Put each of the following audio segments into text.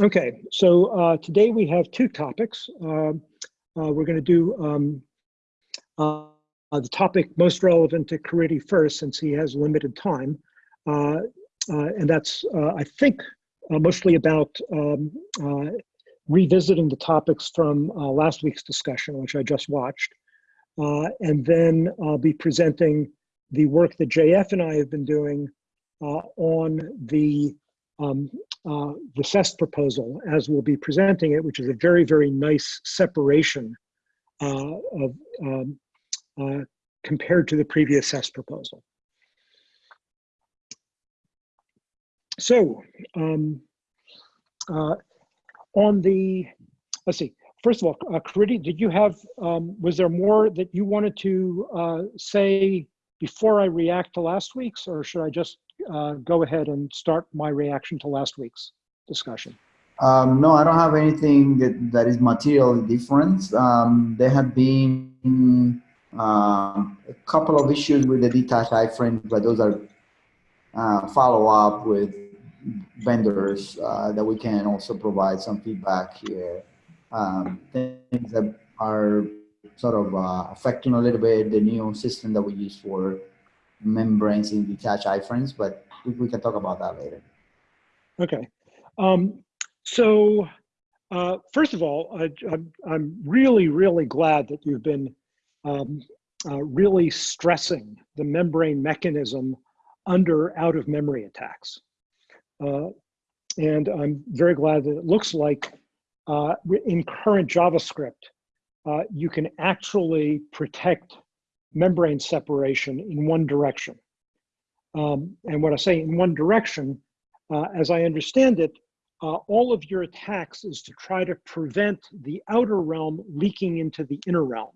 Okay, so uh, today we have two topics. Uh, uh, we're going to do um, uh, the topic most relevant to Caridy first, since he has limited time. Uh, uh, and that's, I think, mostly about um, revisiting the topics from last week's discussion, which I just watched. and then I'll be presenting the work that JF and I have been doing on the um, uh, the SES proposal as we'll be presenting it, which is a very, very nice separation uh, of um, uh, compared to the previous SES proposal. So um, uh, on the, let's see, first of all, uh, did you have, um, was there more that you wanted to uh, say before I react to last week's or should I just uh, go ahead and start my reaction to last week's discussion. Um, no, I don't have anything that, that is materially different. Um, there have been um, a couple of issues with the detached iframe, but those are uh, follow up with vendors uh, that we can also provide some feedback here. Um, things that are sort of uh, affecting a little bit the new system that we use for membranes in detached iframes, but we, can talk about that later. Okay. Um, so uh, first of all, I, am really, really glad that you've been um, uh, really stressing the membrane mechanism under out of memory attacks. Uh, and I'm very glad that it looks like uh, in current JavaScript, uh, you can actually protect membrane separation in one direction. Um, and what I say in one direction, uh, as I understand it, uh, all of your attacks is to try to prevent the outer realm leaking into the inner realm.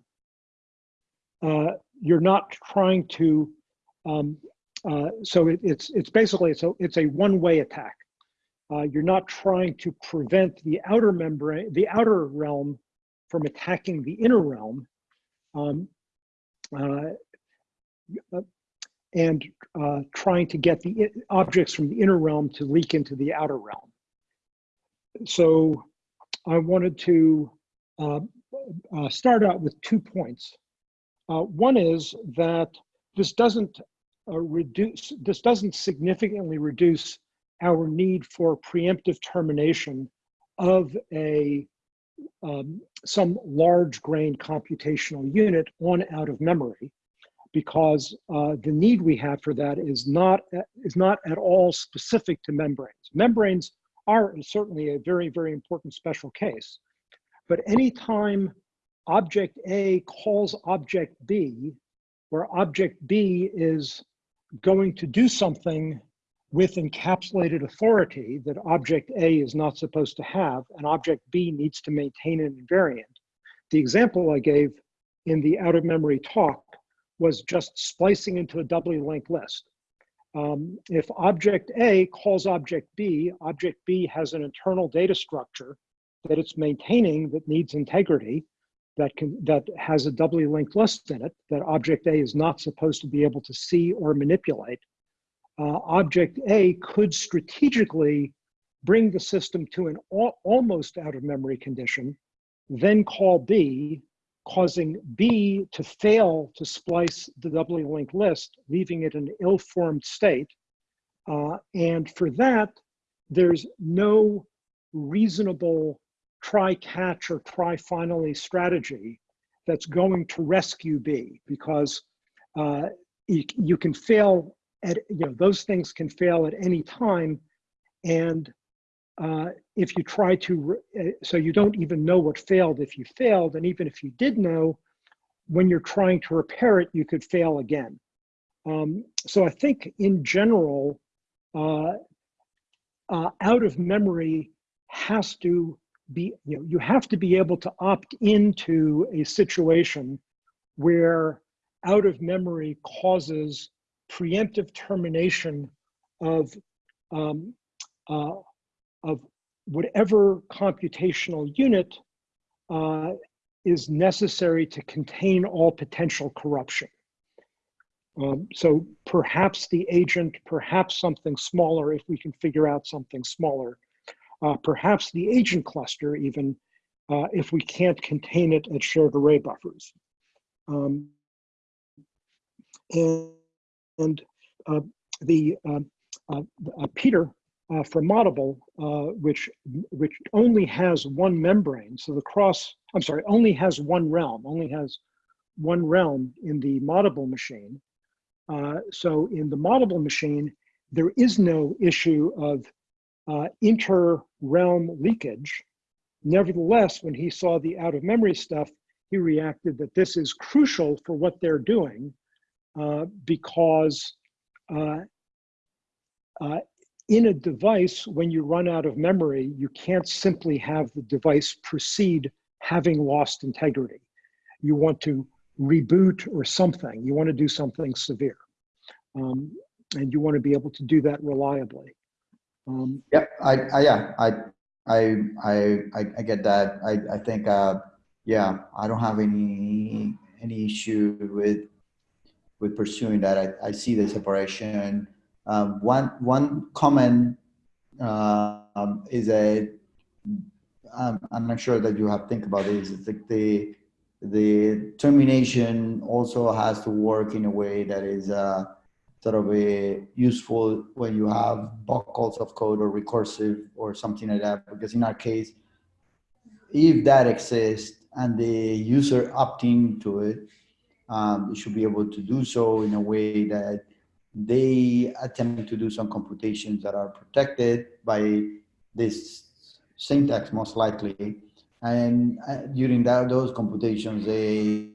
Uh, you're not trying to, um, uh, so it, it's it's basically it's a it's a one-way attack. Uh, you're not trying to prevent the outer membrane, the outer realm, from attacking the inner realm. Um, and uh, trying to get the objects from the inner realm to leak into the outer realm. So I wanted to uh, uh, start out with two points. Uh, one is that this doesn't uh, reduce, this doesn't significantly reduce our need for preemptive termination of a um, some large grain computational unit on out of memory because uh, the need we have for that is not, is not at all specific to membranes. Membranes are certainly a very, very important special case. But anytime object A calls object B, where object B is going to do something with encapsulated authority that object A is not supposed to have, and object B needs to maintain an invariant. The example I gave in the out of memory talk was just splicing into a doubly linked list. Um, if object A calls object B, object B has an internal data structure that it's maintaining that needs integrity, that can that has a doubly linked list in it that object A is not supposed to be able to see or manipulate uh, object A could strategically bring the system to an al almost out of memory condition, then call B, causing B to fail to splice the doubly linked list, leaving it in an ill-formed state. Uh, and for that, there's no reasonable try catch or try finally strategy that's going to rescue B because uh, you, you, can fail at, you know, those things can fail at any time. And uh, if you try to, uh, so you don't even know what failed if you failed. And even if you did know, when you're trying to repair it, you could fail again. Um, so I think in general, uh, uh, out of memory has to be, you know, you have to be able to opt into a situation where out of memory causes preemptive termination of, um, uh, of whatever computational unit uh, is necessary to contain all potential corruption. Um, so perhaps the agent, perhaps something smaller if we can figure out something smaller. uh, perhaps the agent cluster even, uh, if we can't contain it at shared array buffers. Um, and and uh, the uh, uh, Peter from Moddable, uh, which which only has one membrane, so the cross, I'm sorry, only has one realm, only has one realm in the Moddable machine. So in the Moddable machine, there is no issue of uh, inter-realm leakage. Nevertheless, when he saw the out-of-memory stuff, he reacted that this is crucial for what they're doing because uh, uh, in a device, when you run out of memory, you can't simply have the device proceed having lost integrity. You want to reboot or something. You want to do something severe. Um, and you want to be able to do that reliably. Um, I, I, yeah, I, I, I, I I get that. I, I think, uh, yeah, I don't have any, any issue with, with pursuing that. I, I see the separation. Um, one, one comment, uh, um, is a, um, I'm not sure that you have think about this. It's like the, the termination also has to work in a way that is, uh, sort of a useful when you have buckles of code or recursive or something like that. Because in our case, if that exists and the user opting to it, um, they should be able to do so in a way that they attempt to do some computations that are protected by this syntax most likely. And uh, during that, those computations, they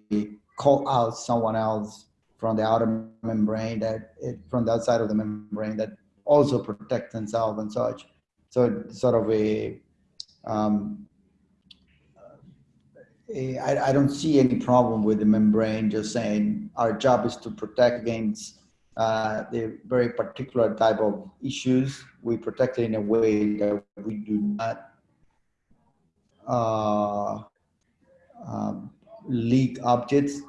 call out someone else from the outer membrane that it, from the outside of the membrane that also protect themselves and such. So it's sort of a, um, a I, I don't see any problem with the membrane just saying our job is to protect against uh, the very particular type of issues. We protect it in a way that we do not uh, um, leak objects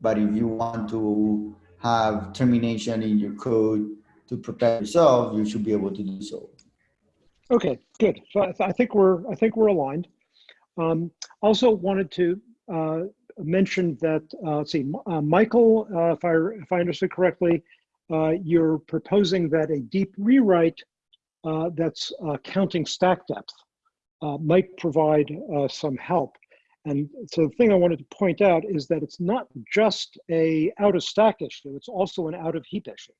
but if you want to have termination in your code to protect yourself, you should be able to do so. Okay, good. So I, th I think we're I think we're aligned. Um, also wanted to uh, mention that uh, let's see, uh, Michael, uh, if I if I understood correctly, uh, you're proposing that a deep rewrite uh, that's counting stack depth might provide some help. And so the thing I wanted to point out is that it's not just a out of stack issue, it's also an out of heap issue.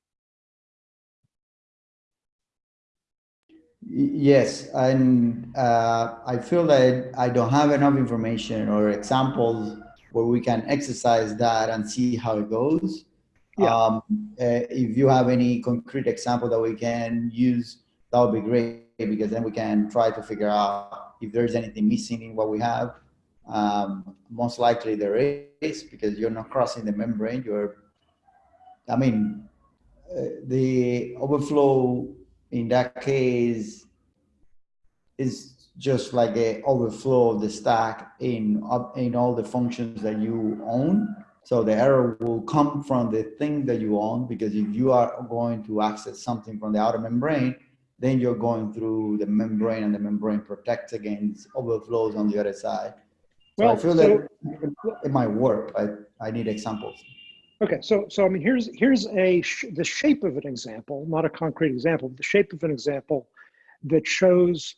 Yes, and uh, I feel that I don't have enough information or examples where we can exercise that and see how it goes. Yeah. Um, uh, if you have any concrete example that we can use, that would be great because then we can try to figure out if there's anything missing in what we have um, most likely there is because you're not crossing the membrane. You're, I mean, uh, the overflow in that case it's just like a overflow of the stack in in all the functions that you own. So the error will come from the thing that you own because if you are going to access something from the outer membrane, then you're going through the membrane and the membrane protects against overflows on the other side. So I feel so- that it might work, but I need examples. Okay, so so I mean, here's here's a sh the shape of an example, not a concrete example, but the shape of an example that shows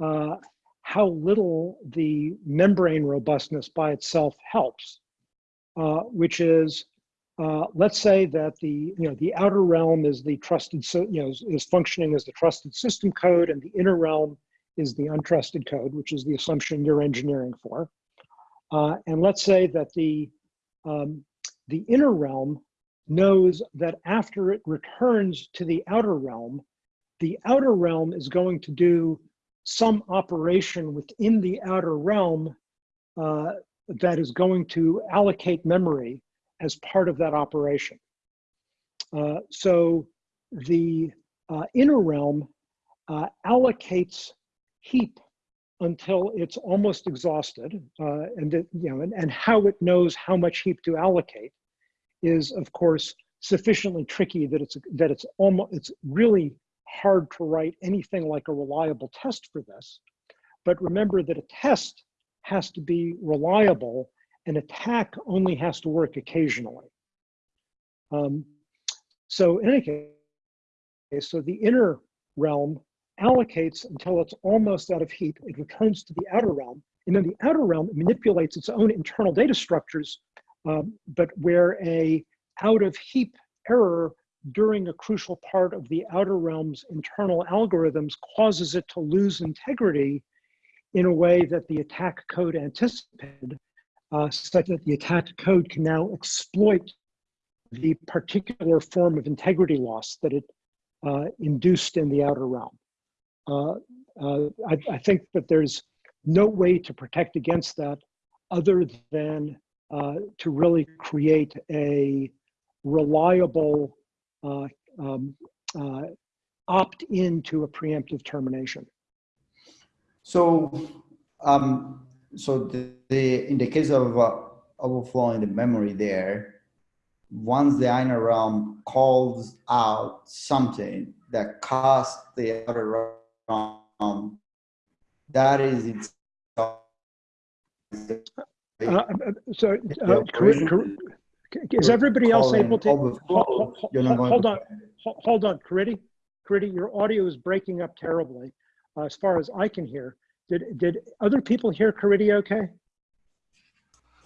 uh, how little the membrane robustness by itself helps. Uh, which is, uh, let's say that the you know the outer realm is the trusted so you know is, is functioning as the trusted system code, and the inner realm is the untrusted code, which is the assumption you're engineering for. Uh, and let's say that the um, the inner realm knows that after it returns to the outer realm, the outer realm is going to do some operation within the outer realm uh, that is going to allocate memory as part of that operation. Uh, so the uh, inner realm uh, allocates heap until it's almost exhausted, uh, and that, you know, and, and how it knows how much heap to allocate is, of course, sufficiently tricky that it's that it's almost it's really hard to write anything like a reliable test for this. But remember that a test has to be reliable. An attack only has to work occasionally. Um, so in any case, so the inner realm allocates until it's almost out of heap. It returns to the outer realm. And then the outer realm manipulates its own internal data structures, um, but where a out of heap error during a crucial part of the outer realm's internal algorithms causes it to lose integrity in a way that the attack code anticipated, uh, such that the attack code can now exploit the particular form of integrity loss that it uh, induced in the outer realm. Uh, uh, I, I, think that there's no way to protect against that other than uh, to really create a reliable um, opt into a preemptive termination. So, um, so the, the, in the case of uh, overflowing the memory there, once the inner realm calls out something that caused the outer realm, that is its. Uh, uh, so, uh, is everybody else able to hold, hold, hold on? Hold on, Caridy. Caridy, your audio is breaking up terribly, uh, as far as I can hear. Did did other people hear Caridy okay?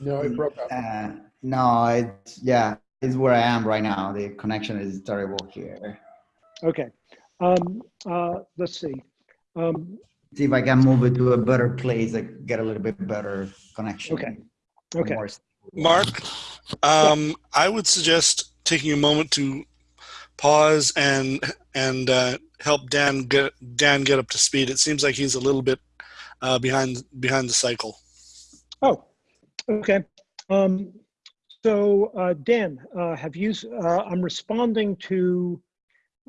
No, it broke up. Uh, no, it's yeah, it's where I am right now. The connection is terrible here. Okay, um, uh, let's see. Um, see if I can move it to a better place. I get a little bit better connection. Okay. Okay. Mark, um, I would suggest taking a moment to pause and and uh, help Dan get Dan get up to speed. It seems like he's a little bit uh, behind behind the cycle. Oh, okay. Um, so uh, Dan, uh, have you? Uh, I'm responding to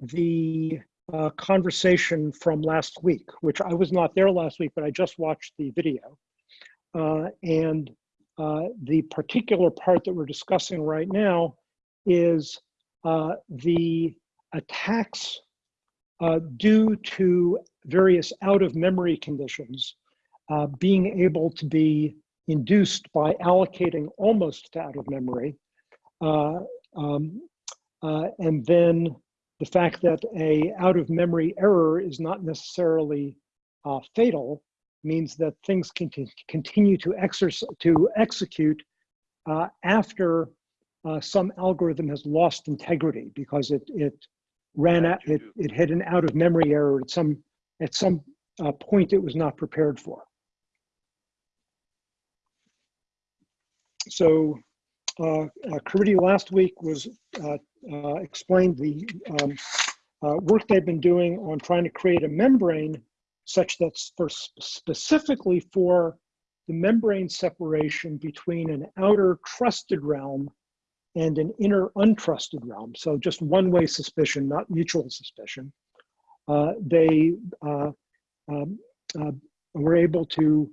the uh, conversation from last week, which I was not there last week, but I just watched the video, and uh, the particular part that we're discussing right now is uh, the attacks uh, due to various out of memory conditions uh, being able to be induced by allocating almost to out of memory. Uh, um, and then the fact that a out of memory error is not necessarily fatal means that things can continue to, exercise, to execute uh, after uh, some algorithm has lost integrity because it, it ran out, it, it hit an out of memory error at some, at some uh, point it was not prepared for. So uh, uh, Caridy last week was uh, uh, explained the um, uh, work they've been doing on trying to create a membrane such that for specifically for the membrane separation between an outer trusted realm and an inner untrusted realm. So just one-way suspicion, not mutual suspicion. Uh, they uh, um, uh, were able to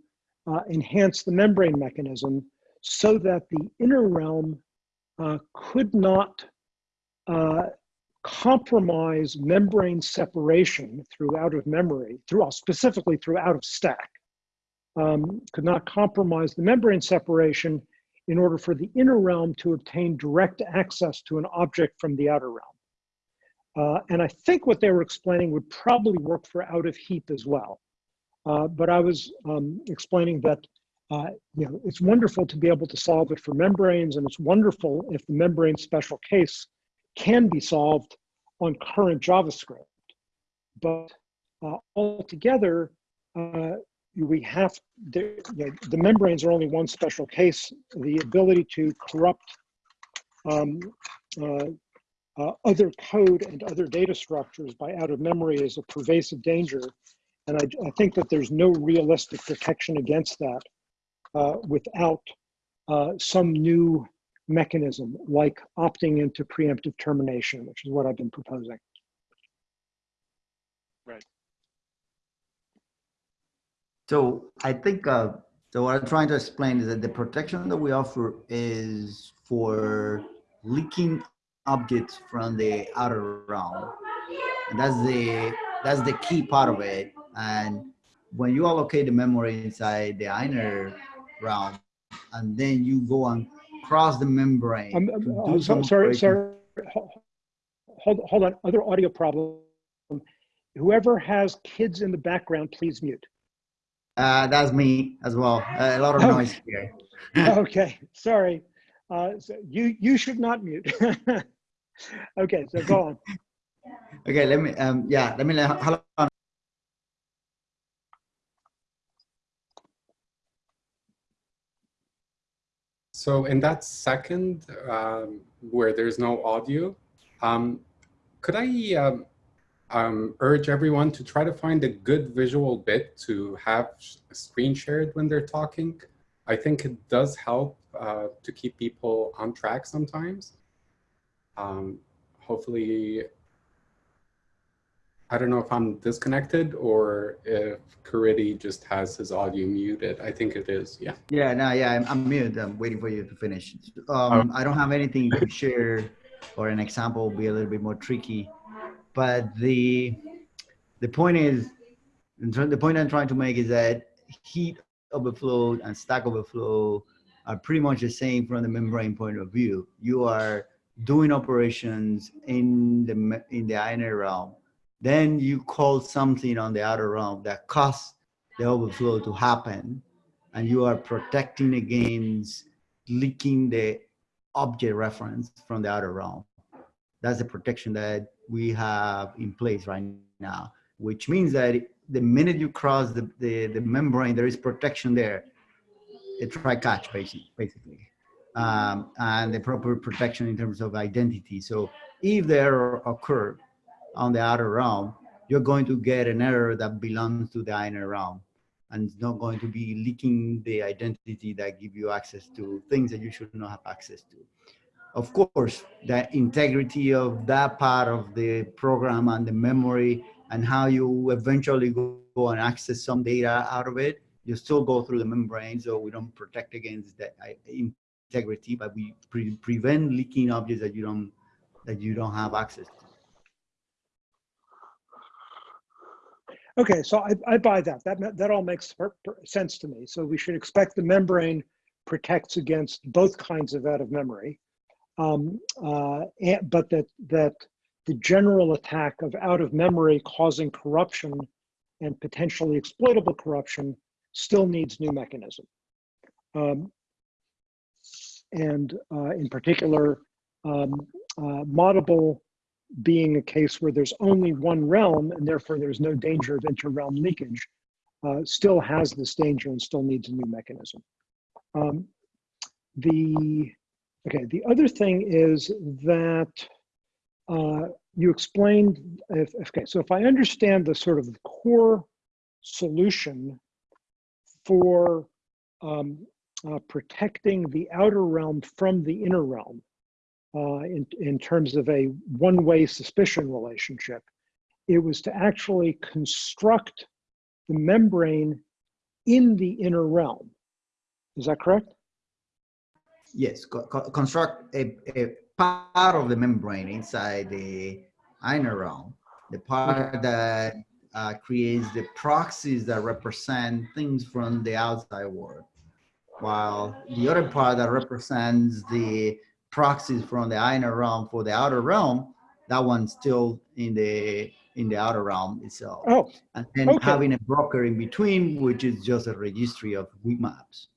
uh, enhance the membrane mechanism so that the inner realm uh, could not uh, compromise membrane separation through out of memory, through specifically through out of stack, um, could not compromise the membrane separation in order for the inner realm to obtain direct access to an object from the outer realm. Uh, and I think what they were explaining would probably work for out of heap as well. Uh, but I was um, explaining that uh, you know, it's wonderful to be able to solve it for membranes, and it's wonderful if the membrane special case can be solved on current JavaScript. But uh, altogether, uh, we have, the, you know, the membranes are only one special case. The ability to corrupt um, uh, uh other code and other data structures by out of memory is a pervasive danger. And I, I think that there's no realistic protection against that uh, without uh, some new mechanism like opting into preemptive termination, which is what I've been proposing. Right. So I think, uh, so what I'm trying to explain is that the protection that we offer is for leaking objects from the outer realm. And that's the that's the key part of it. And when you allocate the memory inside the inner realm, and then you go and cross the membrane. I'm, I'm- I'm so- sorry, sorry. Hold, hold on, other audio problem. Whoever has kids in the background, please mute. Uh, that's me as well. Uh, a lot of Okay. noise here. Okay, sorry. Uh, so you, you should not mute. Okay, so go on. Okay, let me. Um, yeah, let me. Hold on. So in that second um, where there's no audio, um, could I um, um, urge everyone to try to find a good visual bit to have screen shared when they're talking? I think it does help uh, to keep people on track sometimes. Um, hopefully, I don't know if I'm disconnected or if Caridy just has his audio muted. I think it is, yeah. Yeah, no, yeah, I'm, I'm mute. I'm waiting for you to finish. Um, I don't have anything to share, or an example will be a little bit more tricky. But the the point is, the point I'm trying to make is that heap overflow and stack overflow are pretty much the same from the membrane point of view. You are doing operations in the in the inner realm, then you call something on the outer realm that causes the overflow to happen and you are protecting against leaking the object reference from the outer realm. That's the protection that we have in place right now, which means that the minute you cross the, the, the membrane, there is protection there. A try catch, basically. basically. Um, and the proper protection in terms of identity. So if the error occurred on the outer realm, you're going to get an error that belongs to the inner realm and it's not going to be leaking the identity that give you access to things that you should not have access to. Of course, the integrity of that part of the program and the memory and how you eventually go, and access some data out of it, you still go through the membrane, so we don't protect against that uh, integrity, but we pre prevent leaking objects that you don't that you don't have access to. Okay, so I, I buy that. That, that all makes sense to me. So we should expect the membrane protects against both kinds of out of memory. Um, uh, and, but that, that the general attack of out of memory causing corruption and potentially exploitable corruption still needs new mechanism. Um, and uh, in particular, um, uh, moddable being a case where there's only one realm and therefore there's no danger of inter-realm leakage, uh, still has this danger and still needs a new mechanism. Um, the okay, the other thing is that uh, you explained. If, okay, so if I understand the sort of core solution for um, uh, protecting the outer realm from the inner realm, uh, in, in terms of a one-way suspicion relationship. It was to actually construct the membrane in the inner realm. Is that correct? Yes, co co construct a, a part of the membrane inside the inner realm, the part that uh, creates the proxies that represent things from the outside world, while the other part that represents the proxies from the inner realm for the outer realm, that one's still in the in the outer realm itself. Oh, And then okay. having a broker in between, which is just a registry of weak maps.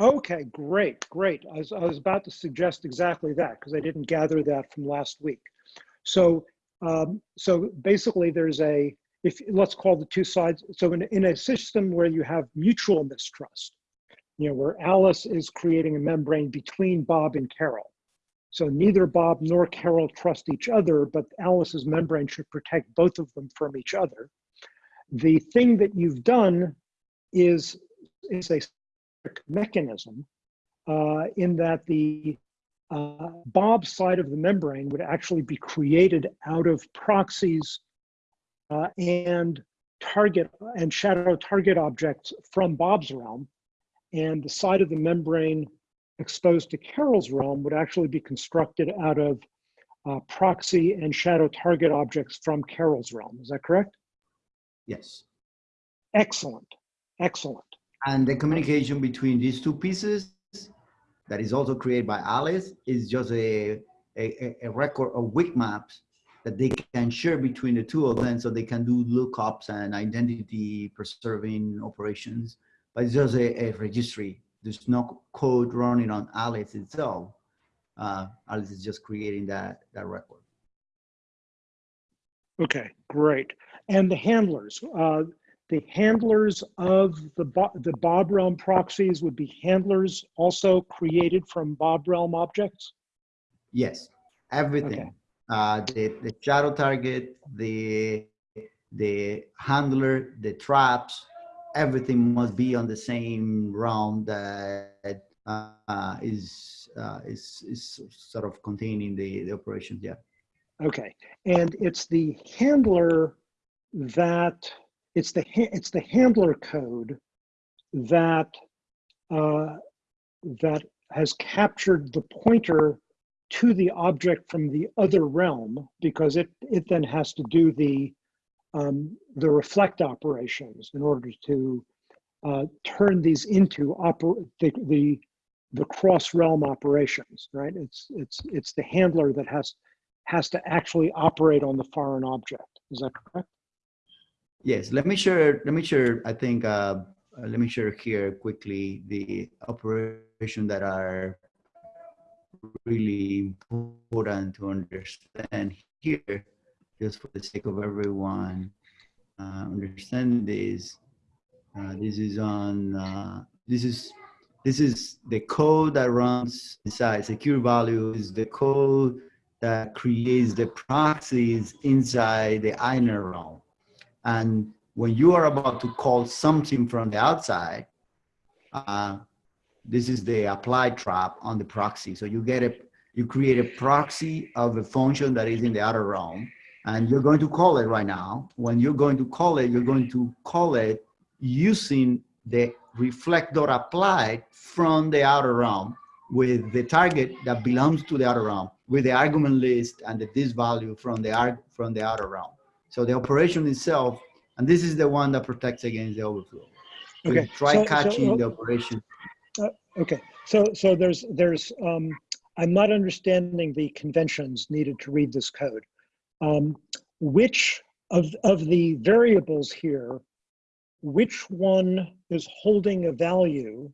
okay, great, great. I was, I was about to suggest exactly that because I didn't gather that from last week. So, um, so basically there's a, if let's call the two sides. So in, in a system where you have mutual mistrust, you know, where Alice is creating a membrane between Bob and Carol. So neither Bob nor Carol trust each other, but Alice's membrane should protect both of them from each other. The thing that you've done is, is a mechanism uh, in that the uh, Bob side of the membrane would actually be created out of proxies uh, and target and shadow target objects from Bob's realm and the side of the membrane exposed to Carol's realm would actually be constructed out of uh, proxy and shadow target objects from Carol's realm. Is that correct? Yes. Excellent, excellent. And the communication between these two pieces that is also created by Alice is just a, a, a record of weak maps that they can share between the two of them so they can do lookups and identity preserving operations. But it's just a, a registry. There's no code running on Alice itself. Uh, Alice is just creating that, that record. Okay, great. And the handlers, uh, the handlers of the, Bo- the Bob Realm proxies would be handlers also created from Bob Realm objects? Yes, everything. Okay. Uh, the, the shadow target, the, the handler, the traps, everything must be on the same realm that uh, is, uh, is, is sort of containing the, the operations, yeah. Okay, and it's the handler that, it's the, it's the handler code that, uh, that has captured the pointer to the object from the other realm because it, it then has to do the, um, the reflect operations in order to uh, turn these into oper- the, the, the cross realm operations, right? It's, it's, it's the handler that has, has to actually operate on the foreign object. Is that correct? Yes, let me share, let me share, I think, uh, let me share here quickly the operation that are really important to understand here, just for the sake of everyone uh, understanding this. Uh, this is on, uh, this is, this is the code that runs inside secure value is the code that creates the proxies inside the inner realm. And when you are about to call something from the outside, uh, this is the applied trap on the proxy. So you get a, you create a proxy of a function that is in the outer realm, and you're going to call it right now. When you're going to call it, you're going to call it using the reflect dot applied from the outer realm with the target that belongs to the outer realm with the argument list and the this value from the arg from the outer realm. So the operation itself, and this is the one that protects against the overflow. So Okay, try so- so, catching uh, the operation. Okay, so, so there's, there's, um, I'm not understanding the conventions needed to read this code. Um, which of, of the variables here, which one is holding a value,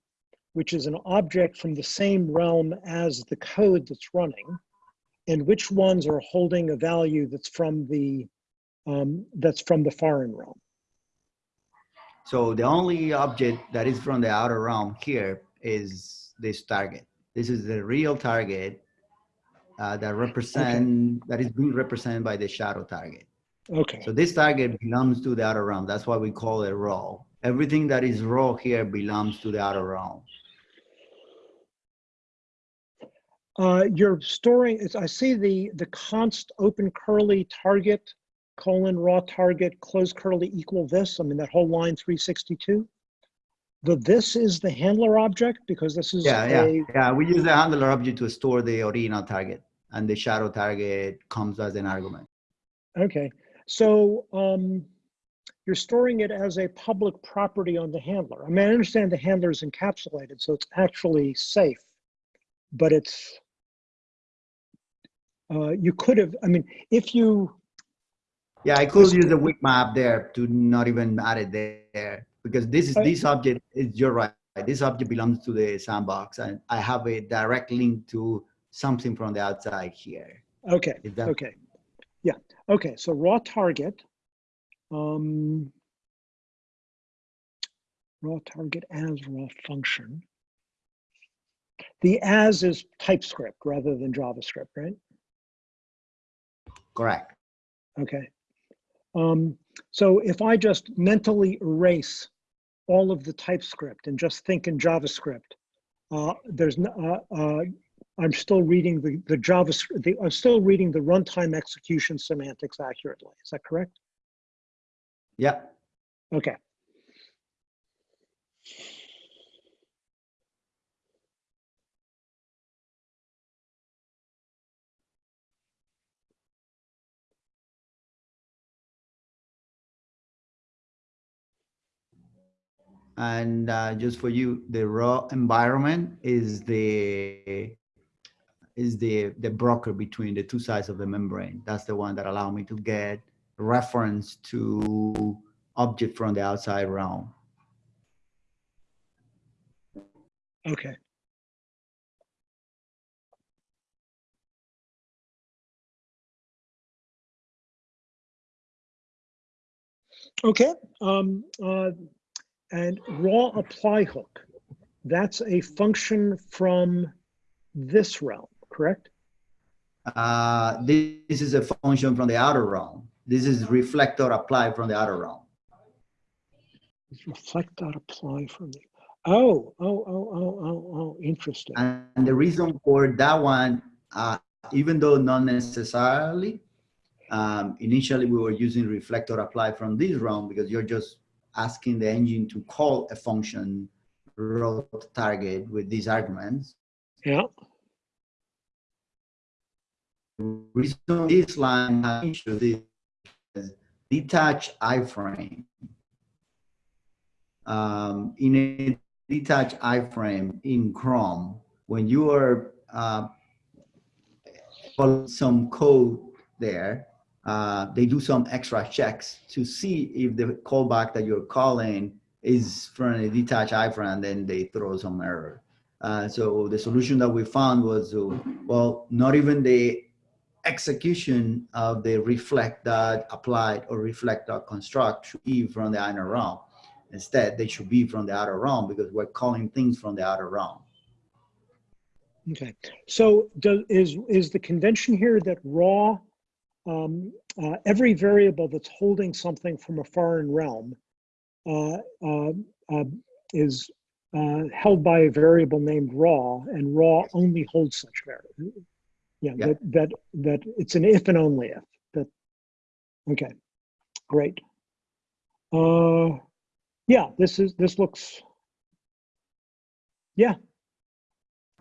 which is an object from the same realm as the code that's running? And which ones are holding a value that's from the, um, that's from the foreign realm? So the only object that is from the outer realm here is this target. This is the real target uh, that represent that is being represented by the shadow target. Okay, So this target belongs to the outer realm. That's why we call it raw. Everything that is raw here belongs to the outer realm. Uh, you're storing, I see the, the const open curly target colon raw target close curly equal this. I mean, that whole line 362. The this is the handler object because this is Yeah, yeah, yeah. We use the handler object to store the original target, and the shadow target comes as an argument. okay. So um, you're storing it as a public property on the handler. I mean, I understand the handler is encapsulated, so it's actually safe, but it's, uh, you could have, I mean, if you, Yeah, I could use the weak map there to not even add it there because this is this object is you're right. This object belongs to the sandbox, and I have a direct link to something from the outside here. okay. Okay, yeah, okay, so raw target. Um, raw target as raw function. The as is TypeScript rather than JavaScript, right? correct? Okay. Um, so if I just mentally erase all of the TypeScript and just think in JavaScript, uh, there's no, uh, uh, I'm still reading the, the Java, the, I'm still reading the runtime execution semantics accurately. Is that correct? Yeah. Okay. and uh, just for you the raw environment is the is the the broker between the two sides of the membrane. That's the one that allow me to get reference to object from the outside realm. Okay. Okay, um, uh, and raw apply hook, that's a function from this realm, correct? Uh, this, this is a function from the outer realm. This is reflector apply from the outer realm. Reflect dot apply from the, oh, oh, oh, oh, oh, oh, interesting. And the reason for that one, uh, even though not necessarily, um, initially we were using reflector apply from this realm because you're just asking the engine to call a function raw target with these arguments. Yeah, reason this line has issue is detached iframe. Um, in a detached iframe in Chrome, when you are uh, some code there, uh, they do some extra checks to see if the callback that you're calling is from a detached iframe, and then they throw some error. Uh, so the solution that we found was, uh, well, not even the execution of the reflect dot applied or reflect dot construct should be from the inner realm. Instead, they should be from the outer realm because we're calling things from the outer realm. okay. So does, is, is the convention here that raw, um, uh, every variable that's holding something from a foreign realm uh, uh, uh, is uh, held by a variable named raw, and raw only holds such variable. Yeah, Yeah. that that that it's an if and only if. That okay, great. Uh, yeah, this is this looks. Yeah.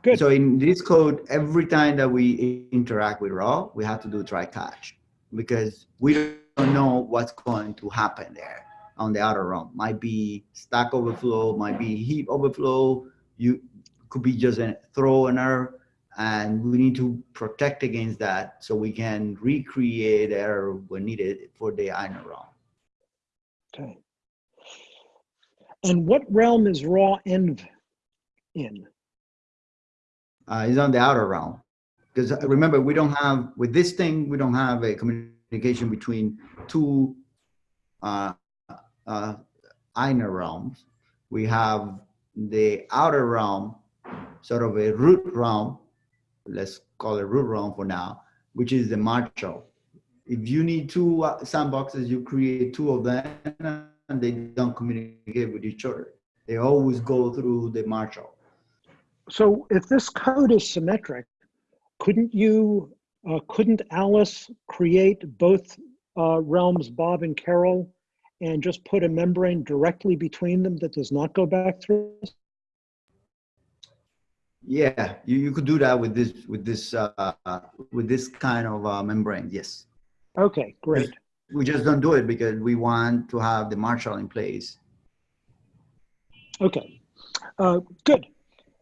Good. So in this code, every time that we interact with raw, we have to do try catch because we don't know what's going to happen there on the outer realm. Might be stack overflow, might be heap overflow. You could be just a throw an error, and we need to protect against that so we can recreate error when needed for the inner realm. Okay. And what realm is raw env in? uh, is on the outer realm. Because remember, we don't have, with this thing, we don't have a communication between two uh, uh, inner realms. We have the outer realm, sort of a root realm, let's call it realm for now, which is the marshal. If you need two uh, sandboxes, you create two of them and they don't communicate with each other. They always go through the marshal. So if this code is symmetric, couldn't you, uh, couldn't Alice create both uh, realms, Bob and Carol, and just put a membrane directly between them that does not go back through? Yeah, you, you could do that with this with this uh, with this kind of uh, membrane. Yes, Okay, great. we just don't do it because we want to have the marshal in place. Okay, uh, good.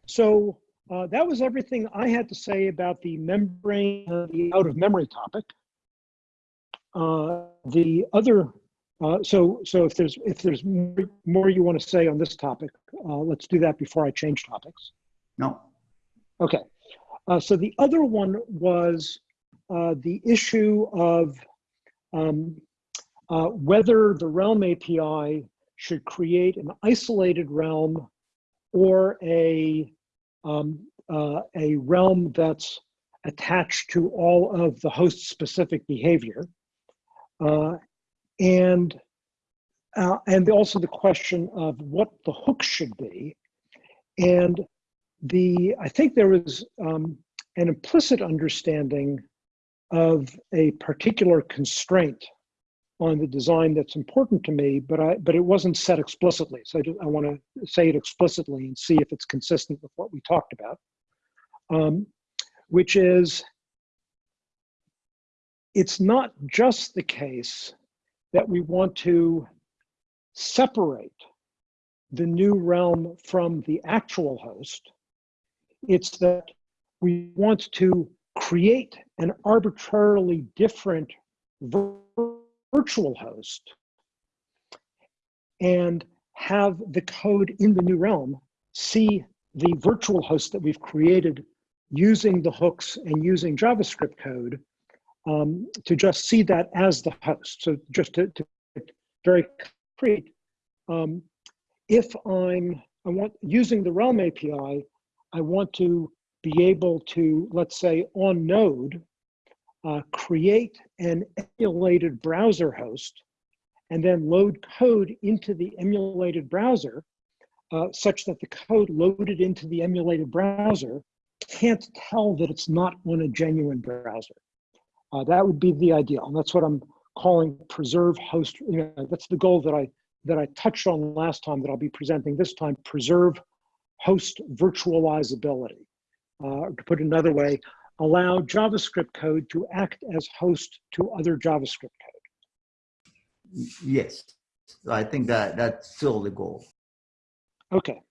So uh, that was everything I had to say about the membrane, uh, the out of memory topic. Uh, the other, uh, so so if there's if there's more, more you want to say on this topic, uh, let's do that before I change topics. No, Okay. Uh, so the other one was uh, the issue of um, uh, whether the Realm API should create an isolated realm or a um, uh, a realm that's attached to all of the host specific behavior. Uh, and uh, and also the question of what the hook should be. And the I think there was um, an implicit understanding of a particular constraint on the design that's important to me, but I but it wasn't set explicitly. So I, I want to say it explicitly and see if it's consistent with what we talked about, um, which is it's not just the case that we want to separate the new realm from the actual host. It's that we want to create an arbitrarily different virtual host and have the code in the new realm see the virtual host that we've created using the hooks and using JavaScript code um, to just see that as the host. So just to, to very concrete, um, if I'm I want using the Realm API, I want to be able to, let's say on node, uh, create an emulated browser host and then load code into the emulated browser uh, such that the code loaded into the emulated browser can't tell that it's not on a genuine browser. Uh, that would be the ideal. And that's what I'm calling preserve host. You know, that's the goal that I that I touched on last time that I'll be presenting this time, preserve host virtualizability. Uh, to put it another way, allow JavaScript code to act as host to other JavaScript code. Yes, I think that that's still the goal. Okay,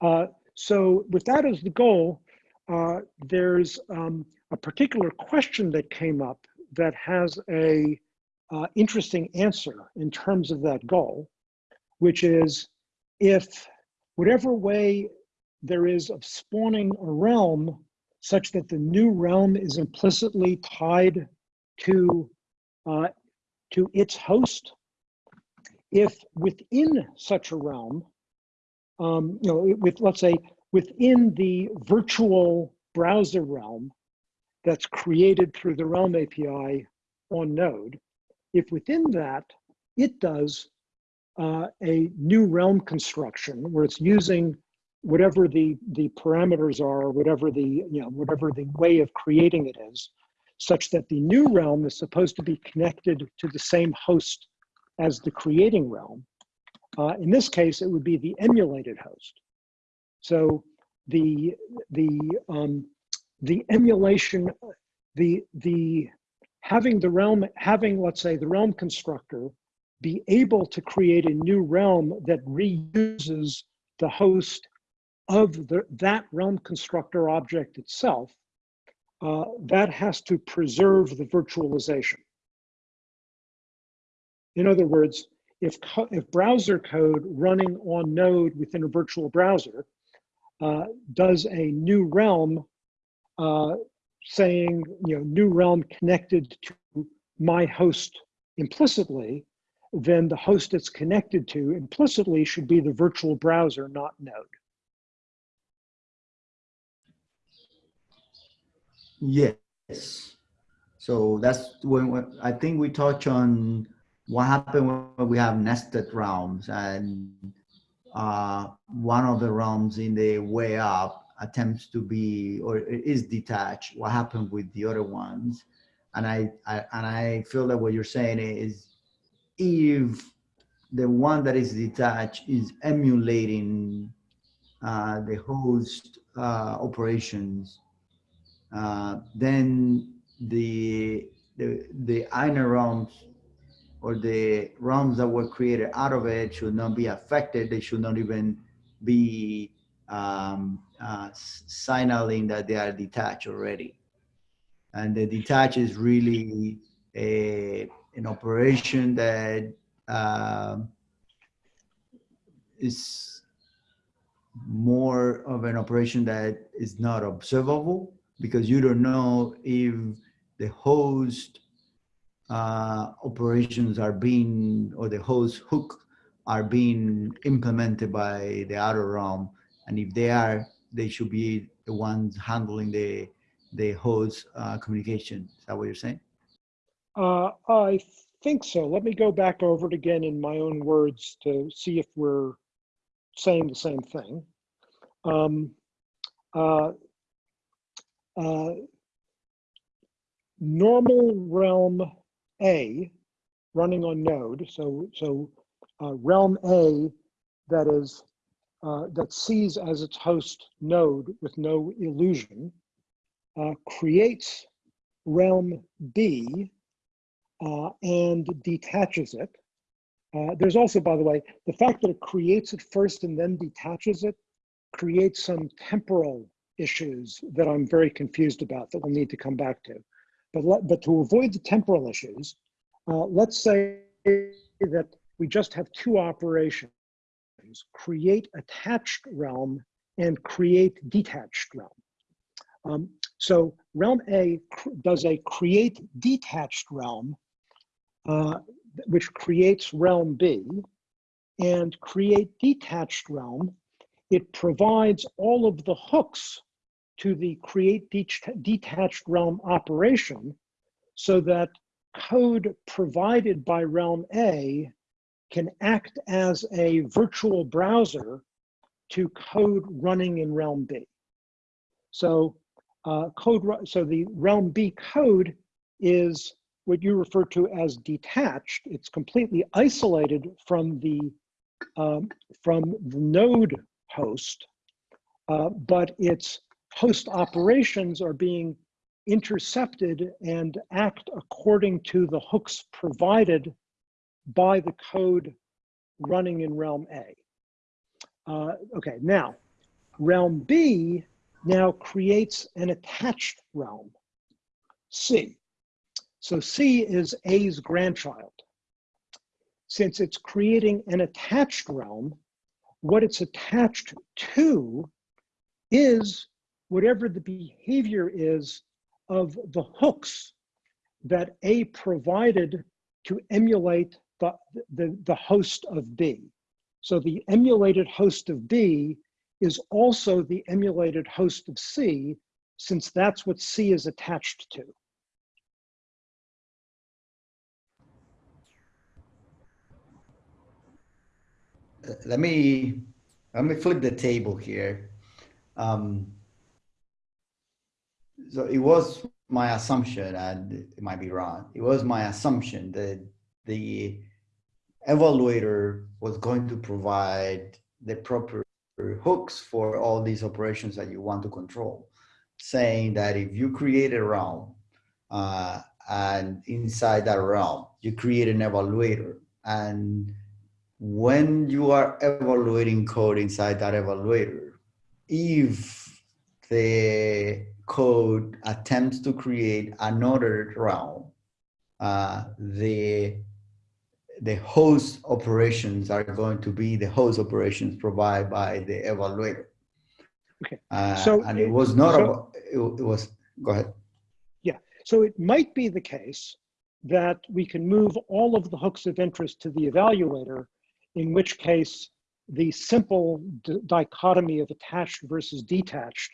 uh, so with that as the goal, uh, there's um, a particular question that came up that has a uh, interesting answer in terms of that goal, which is if whatever way there is of spawning a realm such that the new realm is implicitly tied to, uh, to its host, if within such a realm, um, you know, with let's say within the virtual browser realm that's created through the Realm API on Node, if within that it does uh, a new realm construction where it's using whatever the the parameters are, whatever the you know whatever the way of creating it is, such that the new realm is supposed to be connected to the same host as the creating realm. Uh, in this case, it would be the emulated host. So the the um, the emulation, the the having the realm having let's say the realm constructor be able to create a new realm that reuses the host of the, that realm constructor object itself, uh, that has to preserve the virtualization. In other words, if, if browser code running on Node within a virtual browser uh, does a new realm uh, saying, you know, new realm connected to my host implicitly, then the host it's connected to implicitly should be the virtual browser, not Node. Yes. So that's when, when I think we touch on what happened when we have nested realms and uh, one of the realms in the way up attempts to be or is detached. What happened with the other ones? And I, I and I feel that what you're saying is if the one that is detached is emulating uh, the host uh, operations, uh, then the, the, the inner realms or the realms that were created out of it should not be affected. They should not even be um, uh, signaling that they are detached already. And the detach is really a, an operation that uh, is more of an operation that is not observable because you don't know if the host uh, operations are being or the host hook are being implemented by the outer realm. And if they are they should be the ones handling the the host uh, communication. Is that what you're saying? Uh, i think so. Let me go back over it again in my own words to see if we're saying the same thing. Um, uh, uh, normal realm A running on node, so, so uh, realm A that is, uh, that sees as its host node with no illusion, uh, creates realm B uh, and detaches it. Uh, there's also, by the way, the fact that it creates it first and then detaches it creates some temporal issues that I'm very confused about that we'll need to come back to. But, let, but to avoid the temporal issues, uh, let's say that we just have two operations, create attached realm and create detached realm. Um, so realm A does a create detached realm, uh, which creates realm B, and create detached realm, it provides all of the hooks to the create detached realm operation so that code provided by realm A can act as a virtual browser to code running in realm B. So uh, code, so the realm B code is what you refer to as detached. It's completely isolated from the um, from the node host, uh, but its host operations are being intercepted and act according to the hooks provided by the code running in realm A. Uh, okay, now realm B now creates an attached realm, C. So C is A's grandchild. Since it's creating an attached realm, what it's attached to is whatever the behavior is of the hooks that A provided to emulate the, the, the host of B. So the emulated host of B is also the emulated host of C, since that's what C is attached to. Let me let me flip the table here. Um, so it was my assumption, and it might be wrong. It was my assumption that the evaluator was going to provide the proper hooks for all these operations that you want to control, saying that if you create a realm uh, and inside that realm, you create an evaluator and when you are evaluating code inside that evaluator, if the code attempts to create another realm, uh, the the host operations are going to be the host operations provided by the evaluator. Okay. Uh, So and it it- was not so- about, it, it was, go ahead. Yeah. So it might be the case that we can move all of the hooks of interest to the evaluator, in which case the simple d- dichotomy of attached versus detached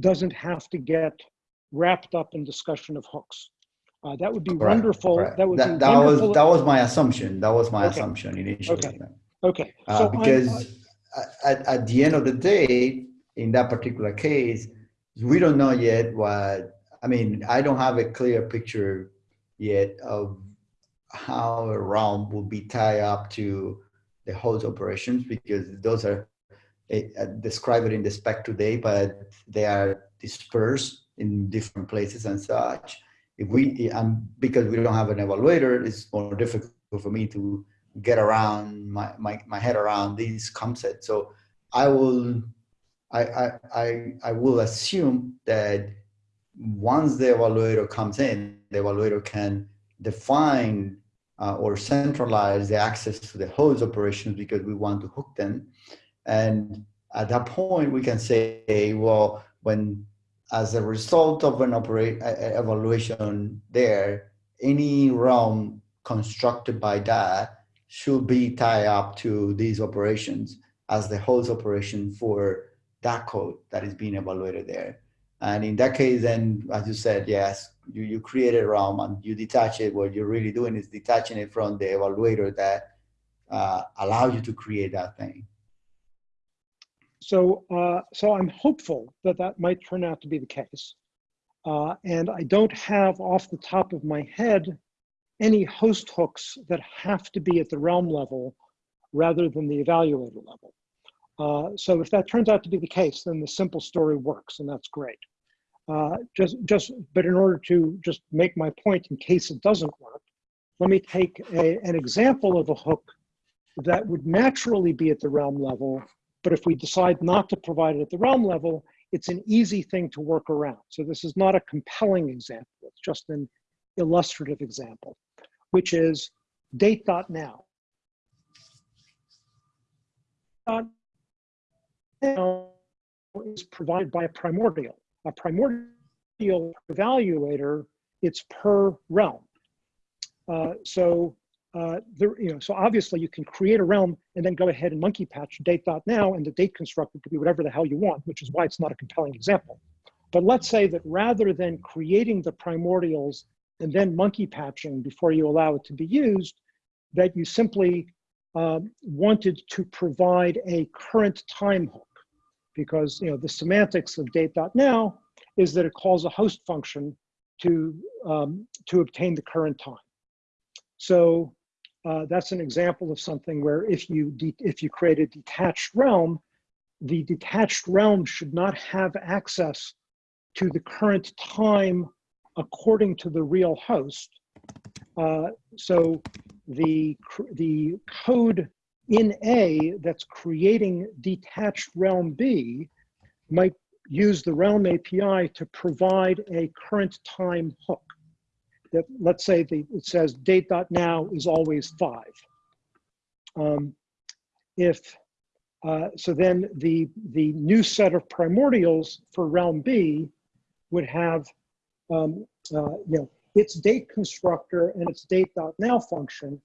doesn't have to get wrapped up in discussion of hooks. Uh, that would be Correct, wonderful. correct. That would that, be that wonderful. was that was my assumption. That was my Okay. assumption initially. Okay. okay. Uh, so because at, at the end of the day, in that particular case, we don't know yet what, I mean, I don't have a clear picture yet of how a realm will be tied up to the host operations because those are uh, described in the spec today, but they are dispersed in different places and such. If we, and because we don't have an evaluator, it's more difficult for me to get around my, my, my head around these concepts. So I will, I, I, I, I will assume that once the evaluator comes in, the evaluator can define uh, or centralize the access to the host operations because we want to hook them. And at that point, we can say, well, when as a result of an operate evaluation there, any realm constructed by that should be tied up to these operations as the host operation for that code that is being evaluated there. And in that case, then, as you said, yes, you, you create a realm and you detach it. What you're really doing is detaching it from the evaluator that uh, allows you to create that thing. So, uh, so I'm hopeful that that might turn out to be the case. Uh, and I don't have off the top of my head any host hooks that have to be at the realm level rather than the evaluator level. Uh, so if that turns out to be the case, then the simple story works, and that's great. Uh, just, just, but in order to just make my point in case it doesn't work, let me take a, an example of a hook that would naturally be at the realm level. But if we decide not to provide it at the realm level, it's an easy thing to work around. So this is not a compelling example. It's just an illustrative example, which is date.now. Now is provided by a primordial. A primordial evaluator, it's per realm. Uh, so uh, there, you know, so obviously you can create a realm and then go ahead and monkey patch date.now and the date constructor could be whatever the hell you want, which is why it's not a compelling example. But let's say that rather than creating the primordials and then monkey patching before you allow it to be used, that you simply um, wanted to provide a current time hook because you know the semantics of date.now is that it calls a host function to, um, to obtain the current time. So uh, that's an example of something where if you, if you create a detached realm, the detached realm should not have access to the current time according to the real host. Uh, so the, the code in A that's creating detached realm B might use the realm API to provide a current time hook that let's say the, it says date.now is always five. Um, if, uh, so then the, the new set of primordials for realm B would have, um, uh, you know, its date constructor and its date.now function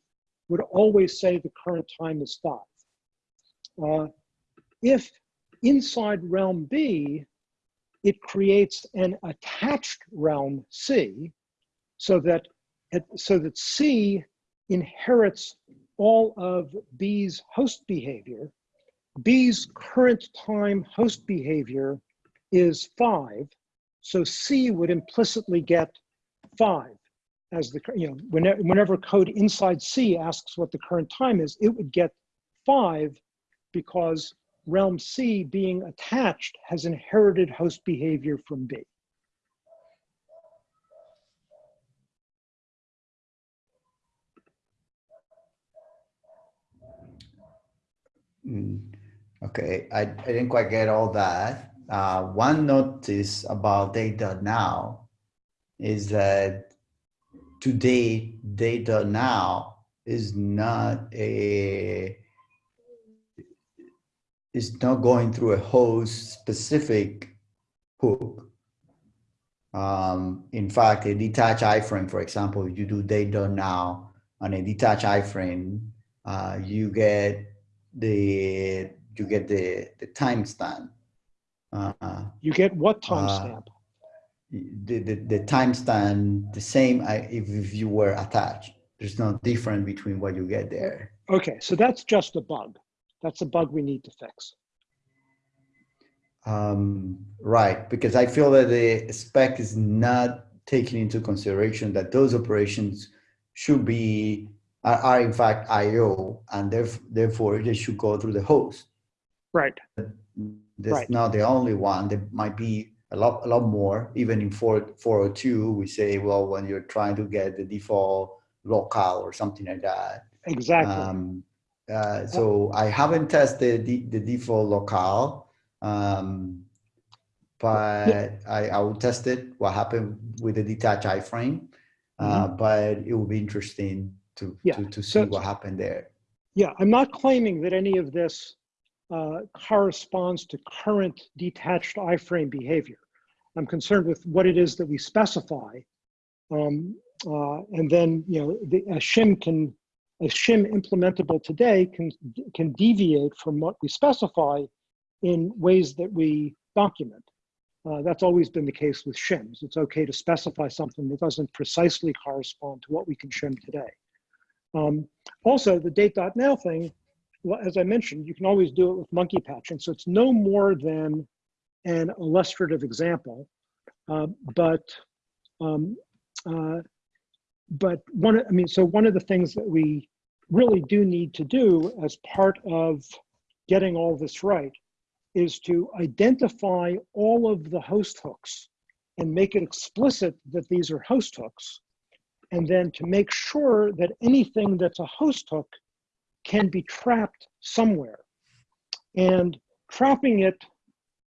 would always say the current time is five. Uh, if inside realm B, it creates an attached realm C, so that, so that C inherits all of B's host behavior. B's current time host behavior is five, so C would implicitly get five as the, you know, whenever, whenever code inside C asks what the current time is, it would get five because realm C being attached has inherited host behavior from B. Mm, Okay, I, I didn't quite get all that. Uh, one notice about date.now is that today date.now is not a is not going through a host specific hook. Um, in fact, a detached iframe, for example, if you do date.now on a detached iframe, uh, you get the you get the the timestamp. Uh, You get what Uh, timestamp? the the, time timestamp the same if, if you were attached. There's no difference between what you get there. Okay, so that's just a bug. That's a bug we need to fix. Um, right, because I feel that the spec is not taking into consideration that those operations should be are, are in fact I/O, and theref- therefore they should go through the host. Right, That's Right. not the only one. There might be a lot, a lot more. Even in 4, 402, we say, well, when you're trying to get the default locale or something like that. exactly. Um, uh, so I haven't tested the, the default locale, um, but I, I will test it, what happened with the detached iframe. Uh, But it will be interesting to, Mm-hmm. Yeah, to, to see so- what happened there. Yeah, I'm not claiming that any of this uh, corresponds to current detached iframe behavior. I'm concerned with what it is that we specify. Um, uh, and then, you know, the, a shim can, a shim implementable today can, can deviate from what we specify in ways that we document. Uh, that's always been the case with shims. It's okay to specify something that doesn't precisely correspond to what we can shim today. Um, also, the date.now thing, well, as I mentioned, you can always do it with monkey patching. So it's no more than an illustrative example. Uh, but um, uh, but one, I mean, so one of the things that we really do need to do as part of getting all this right is to identify all of the host hooks and make it explicit that these are host hooks and then to make sure that anything that's a host hook can be trapped somewhere. And trapping it,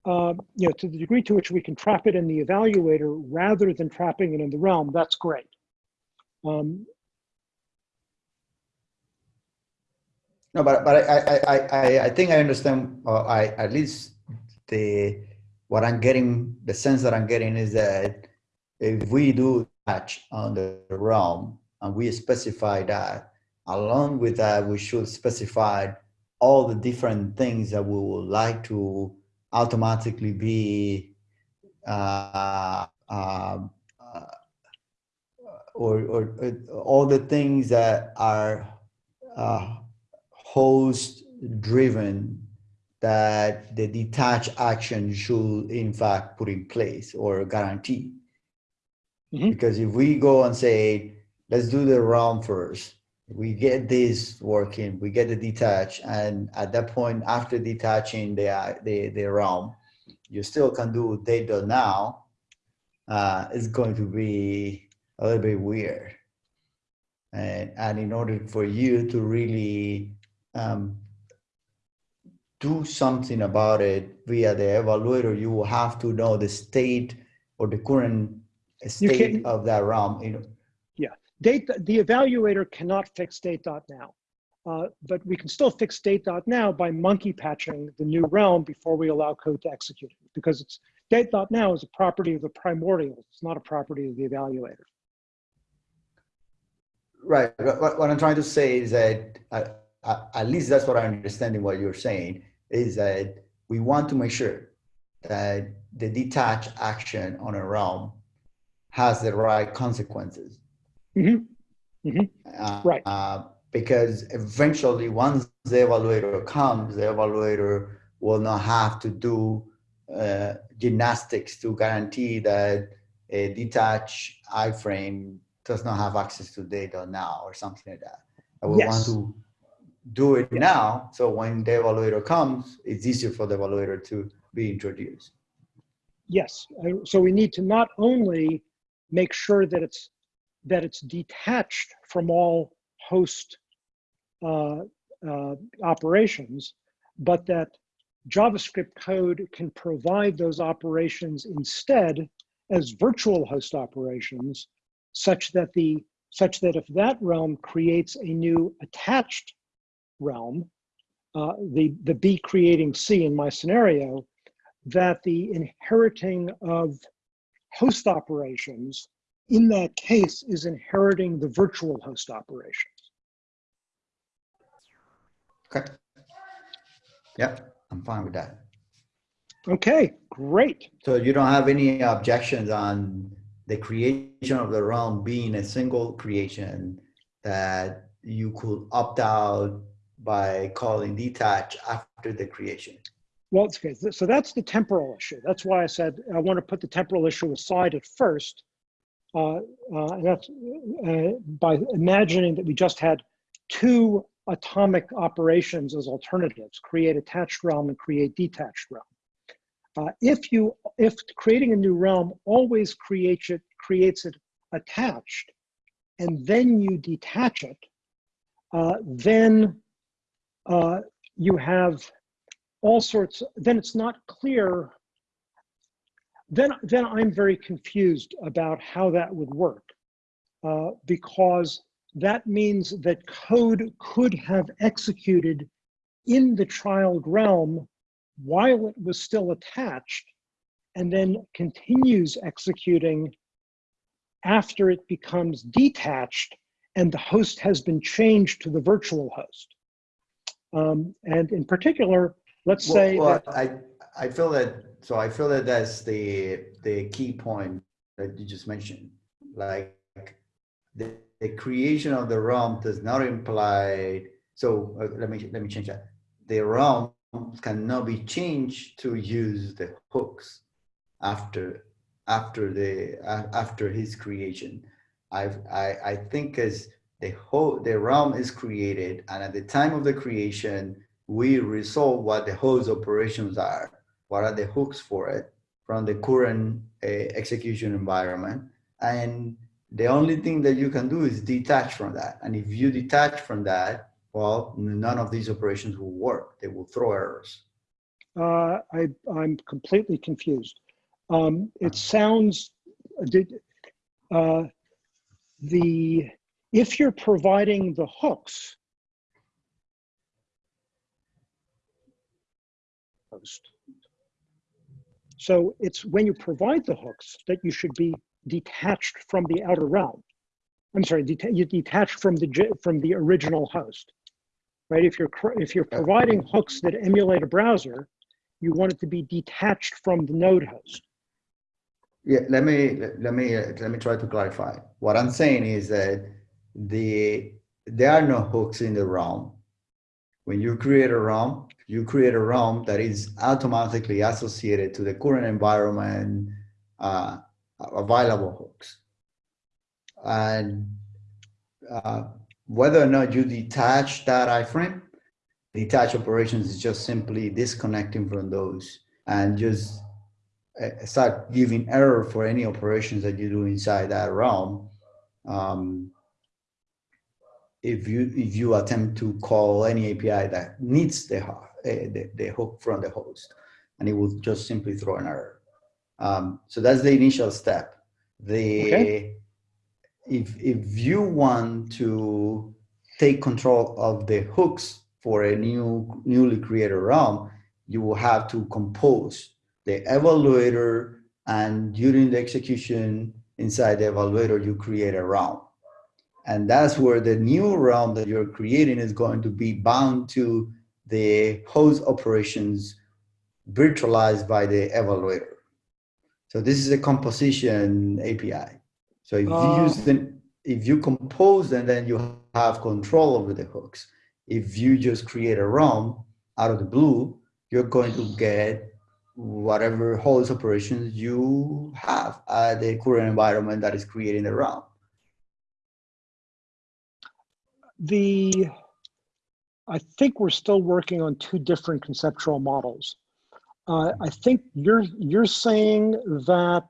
uh, you know, to the degree to which we can trap it in the evaluator rather than trapping it in the realm, that's great. Um, No, but but I I I I, think I understand. Uh, I at least the what I'm getting, the sense that I'm getting is that if we do touch on the realm and we specify that, along with that, we should specify all the different things that we would like to automatically be uh, uh, or, or, or all the things that are uh, host driven that the detached action should in fact put in place or guarantee. Mhm. Because if we go and say, let's do the realm first, we get this working, we get the detach, and at that point, after detaching the the, the realm, you still can do date.now. Uh, it's going to be a little bit weird. And, and in order for you to really um, do something about it via the evaluator, you will have to know the state or the current state of that realm. You know, The evaluator cannot fix date.now, uh, but we can still fix date.now by monkey patching the new realm before we allow code to execute it because it's date.now is a property of the primordial. It's not a property of the evaluator. right. What, what I'm trying to say is that uh, uh, at least that's what I'm understanding. What you're saying is that we want to make sure that the detached action on a realm has the right consequences. Mhm. Uh, Right. Uh, because eventually, once the evaluator comes, the evaluator will not have to do uh, gymnastics to guarantee that a detached iframe does not have access to date.now or something like that. I would want to do it now, so when the evaluator comes, it's easier for the evaluator to be introduced. Yes, so we need to not only make sure that it's, that it's detached from all host uh, uh, operations, but that JavaScript code can provide those operations instead as virtual host operations, such that the, such that if that realm creates a new attached realm, uh, the, the B creating C in my scenario, that the inheriting of host operations in that case is inheriting the virtual host operations. Okay. Yeah, I'm fine with that. Okay, great. So you don't have any objections on the creation of the realm being a single creation that you could opt out by calling detach after the creation? Well, it's okay. So that's the temporal issue. That's why I said I want to put the temporal issue aside at first. Uh, uh, and that's uh, by imagining that we just had two atomic operations as alternatives, create attached realm and create detached realm. Uh, if you, if creating a new realm always creates it, creates it attached, and then you detach it, uh, then uh, you have all sorts, then it's not clear, then, then I'm very confused about how that would work. Uh, because that means that code could have executed in the child realm while it was still attached and then continues executing after it becomes detached and the host has been changed to the virtual host. Um, and in particular, let's Well, say well, that, I, I feel that, so I feel that that's the, the key point that you just mentioned. Like the, the creation of the realm does not imply, so uh, let me, let me change that. The realm cannot be changed to use the hooks after, after the, a- after his creation. I've, I, I think as the whole, the realm is created and at the time of the creation, we resolve what the host operations are, what are the hooks for it from the current uh, execution environment. And the only thing that you can do is detach from that. And if you detach from that, well, none of these operations will work. They will throw errors. Uh, I, I'm completely confused. Um, it sounds, did, uh, the, if you're providing the hooks, host. So it's when you provide the hooks that you should be detached from the outer realm. I'm sorry, deta you detach from the from the original host, right? If you're if you're providing hooks that emulate a browser, you want it to be detached from the node host. Yeah, let me let me uh, let me try to clarify. What I'm saying is that the there are no hooks in the realm. When you create a realm, you create a realm that is automatically associated to the current environment uh, available hooks. And uh, whether or not you detach that iframe, detach operations is just simply disconnecting from those and just uh, start giving error for any operations that you do inside that realm. Um, if you if you attempt to call any API that needs the, uh, the, the hook from the host, and it will just simply throw an error. Um, so that's the initial step. The Okay. if if you want to take control of the hooks for a new newly created realm, you will have to compose the evaluator and during the execution inside the evaluator, you create a realm. And that's where the new realm that you're creating is going to be bound to the host operations virtualized by the evaluator. So this is a composition API. So if you Uh. use them, if you compose and then you have control over the hooks. If you just create a realm out of the blue, you're going to get whatever host operations you have at the current environment that is creating the realm. The, I think we're still working on two different conceptual models. Uh, I think you're, you're saying that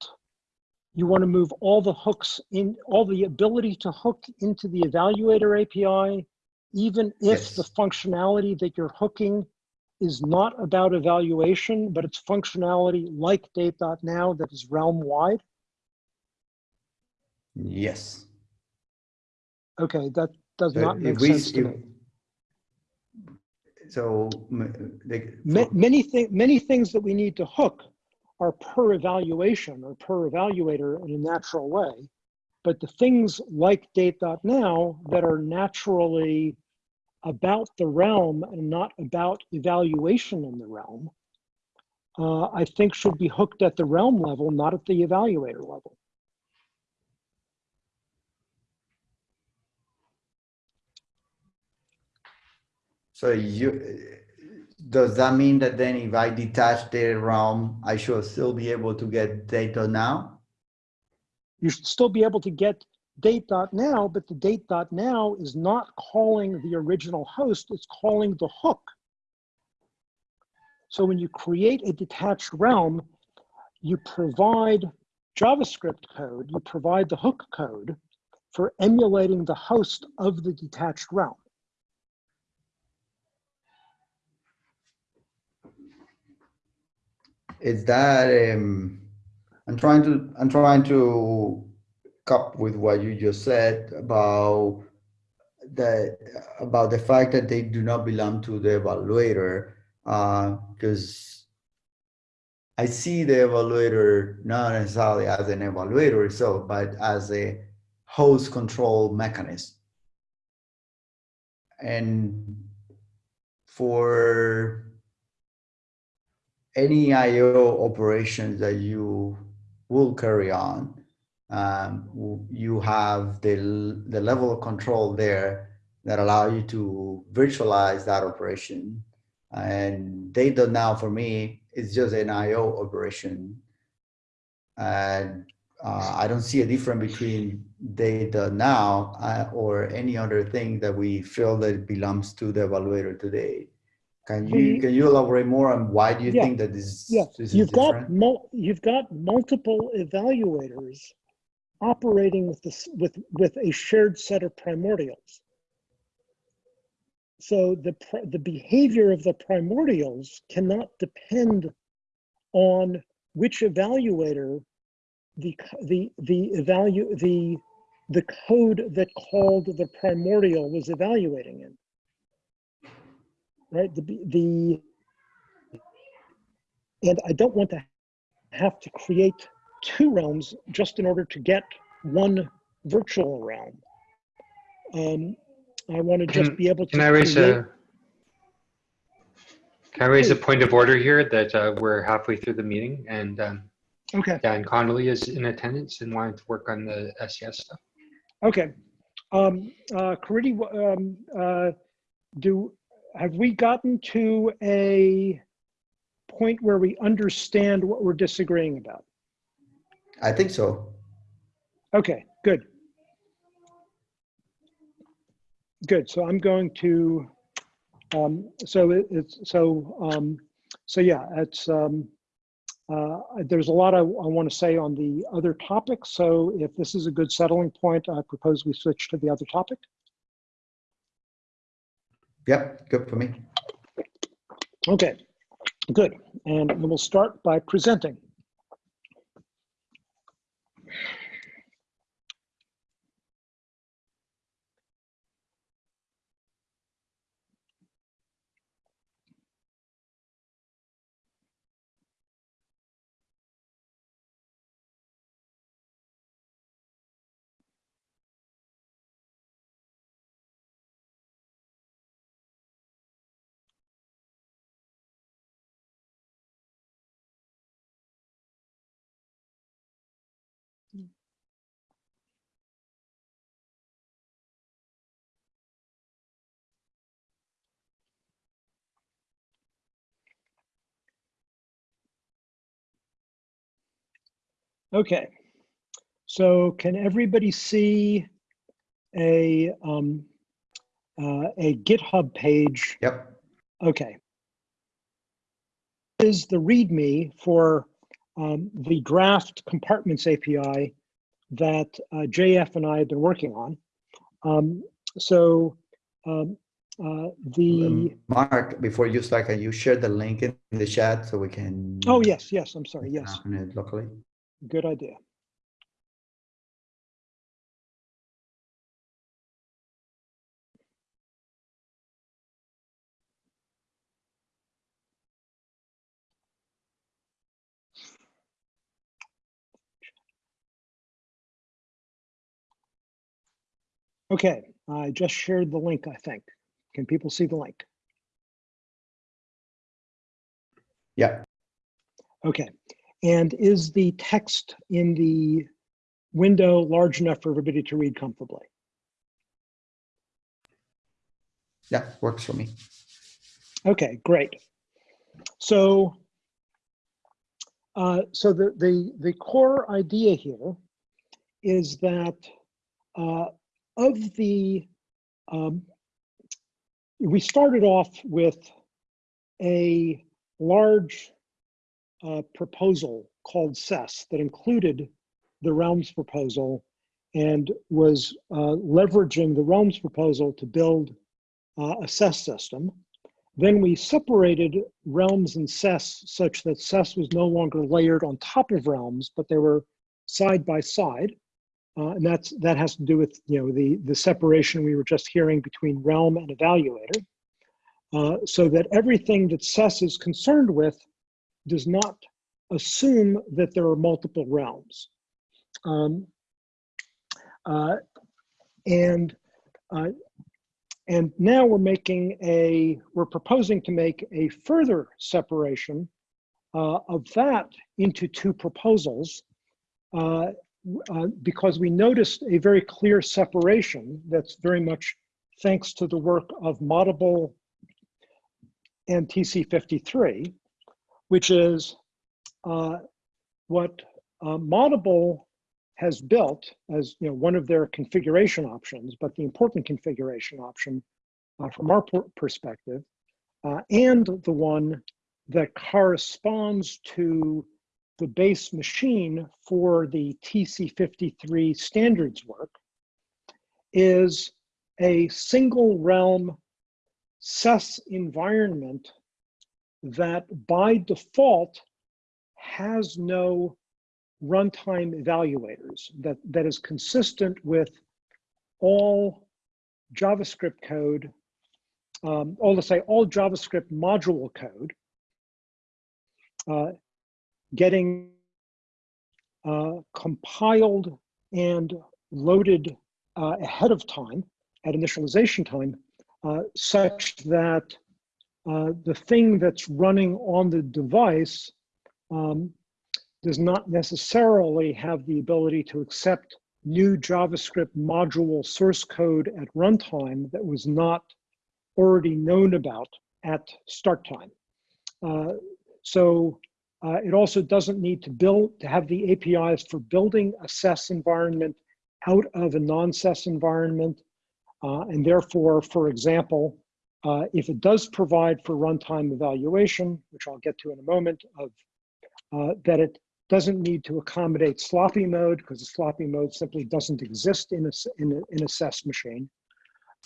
you want to move all the hooks in, all the ability to hook into the evaluator API, even if the functionality that you're hooking is not about evaluation, but it's functionality like date.now that is realm wide. Yes. Okay, that does So not if make we- sense to if- me. So, m- the- Ma- Many many things that we need to hook are per evaluation or per evaluator in a natural way. But the things like date.now that are naturally about the realm and not about evaluation in the realm, uh, I think should be hooked at the realm level, not at the evaluator level. So you, does that mean that then if I detach the realm, I should still be able to get date.now? You should still be able to get date.now, but the date.now is not calling the original host, it's calling the hook. So when you create a detached realm, you provide JavaScript code, you provide the hook code for emulating the host of the detached realm. Is that, um, I'm trying to, I'm trying to cup with what you just said about the, about the fact that they do not belong to the evaluator, uh, because I see the evaluator not necessarily as an evaluator itself, but as a host control mechanism. And for any IO operations that you will carry on, um, you have the, the level of control there that allow you to virtualize that operation. And date.now for me is just an IO operation. And uh, I don't see a difference between date.now uh, or any other thing that we feel that belongs to the evaluator today. Can you can you elaborate more on why do you Yeah, think that this, Yeah, this is you've got different? mul- you've got multiple evaluators operating with this with with a shared set of primordials. so the, pr- the behavior of the primordials cannot depend on which evaluator the, the, the evalu, the, the code that called the primordial was evaluating in. Right, the, the, and I don't want to have to create two realms just in order to get one virtual realm. Um, I want to just Can- be able to Can I raise create- a, can I raise a point of order here that uh, we're halfway through the meeting and um, Okay, Dan Connolly is in attendance and wanting to work on the SES stuff? okay. Um, uh, Caridy, um, uh, do, have we gotten to a point where we understand what we're disagreeing about? I think so. Okay, good. Good, so I'm going to, um, so it- it's, so, um, so yeah, it's, um, uh, there's a lot I, I want to say on the other topic. so if this is a good settling point, I propose we switch to the other topic. Yep, good for me. Okay, good, and we'll start by presenting. Okay, so can everybody see a, um, uh, a GitHub page Yep. Okay. Is the README for um, the draft compartments API that uh, JF and I have been working on. Um, so um, uh, the, Um, Mark, before you start, can you share the link in the chat so we can? oh, yes, yes, I'm sorry, yes, open it locally. Good idea. Okay, I just shared the link, I think. Can people see the link? Yeah, Okay, and is the text in the window large enough for everybody to read comfortably? yeah, works for me. Okay, great. So, uh, so the, the, the core idea here is that uh, of the, um, we started off with a large uh, proposal called SES that included the realms proposal and was uh, leveraging the realms proposal to build uh, a SES system. Then we separated realms and SES such that SES was no longer layered on top of realms, but they were side by side. Uh, and that's that has to do with you know the the separation we were just hearing between realm and evaluator, uh, so that everything that SES is concerned with does not assume that there are multiple realms. Um, uh, and uh, and now we're making a, we're proposing to make a further separation uh, of that into two proposals uh, uh, because we noticed a very clear separation that's very much thanks to the work of Moddable and TC53, which is uh, what uh, Moddable has built as you know one of their configuration options, but the important configuration option uh, from our perspective, uh, and the one that corresponds to the base machine for the TC53 standards work is a single realm SES environment that by default has no runtime evaluators that, that is consistent with all JavaScript code, um, or let's say all JavaScript module code, uh, getting uh, compiled and loaded uh, ahead of time at initialization time, uh, such that uh, the thing that's running on the device um, does not necessarily have the ability to accept new JavaScript module source code at runtime that was not already known about at start time. Uh, so uh, it also doesn't need to build to have the APIs for building a SES environment out of a non-SES environment. Uh, and therefore, for example, uh, if it does provide for runtime evaluation, which I'll get to in a moment, of uh, that it doesn't need to accommodate sloppy mode because the sloppy mode simply doesn't exist in a, in a, in a machine.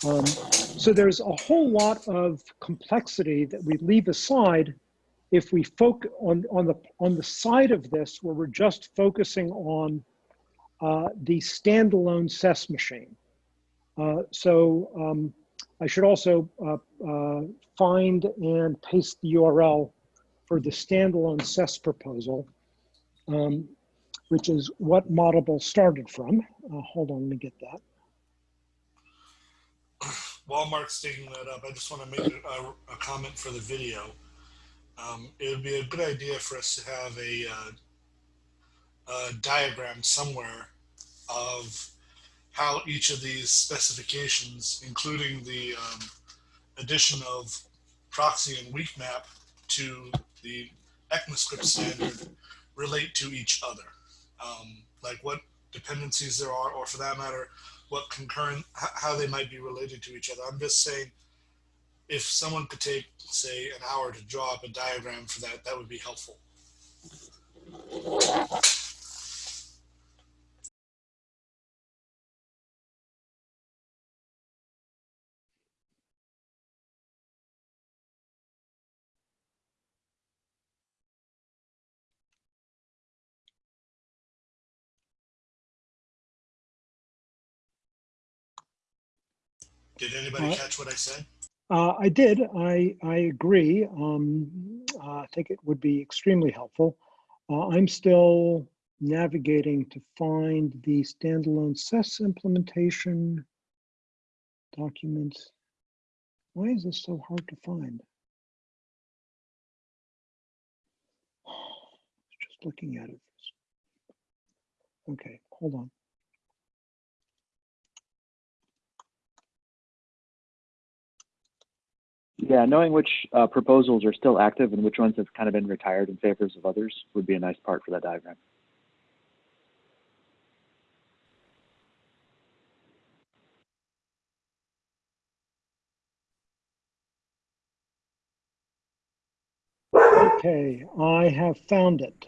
Um, so there's a whole lot of complexity that we leave aside if we focus on, on, the, on the side of this where we're just focusing on uh, the standalone SES machine. Uh, so um, I should also uh, uh, find and paste the URL for the standalone SES proposal, um, which is what Moddable started from. Uh, hold on, let me get that. While Mark's digging that up, I just want to make a, a comment for the video. Um, it would be a good idea for us to have a, uh, a diagram somewhere of how each of these specifications, including the um, addition of proxy and weak map to the ECMAScript standard, relate to each other. Um, like what dependencies there are, or for that matter, what concurrent, how they might be related to each other. I'm just saying, if someone could take, say, an hour to draw up a diagram for that, that would be helpful. Did anybody Uh, catch what I said? Uh, I did. I I agree. Um, uh, I think it would be extremely helpful. Uh, I'm still navigating to find the standalone SES implementation documents. Why is this so hard to find? Just looking at it. Okay, hold on. Yeah, knowing which uh, proposals are still active and which ones have kind of been retired in favors of others would be a nice part for that diagram. Okay, I have found it.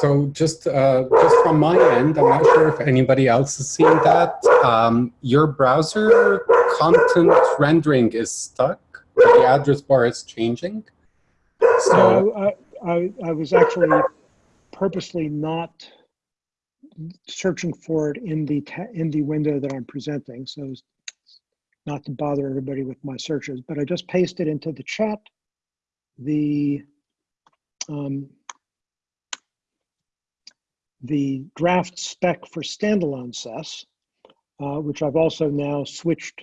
So just uh, just from my end, I'm not sure if anybody else has seen that. Um, your browser content rendering is stuck. The address bar is changing. So I, I, I was actually purposely not searching for it in the in the window that I'm presenting, so not to bother everybody with my searches. But I just pasted into the chat the um, the draft spec for standalone SES, uh, which I've also now switched,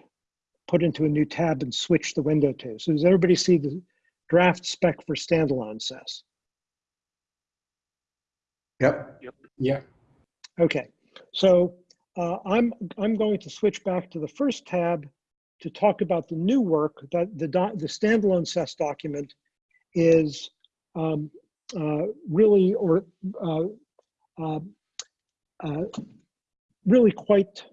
put into a new tab and switch the window to. So does everybody see the draft spec for standalone SES? Yep. Yep. yeah, Okay, so uh, I'm I'm going to switch back to the first tab to talk about the new work that the doc, the standalone SES document is um, uh, really or uh, uh, uh, really quite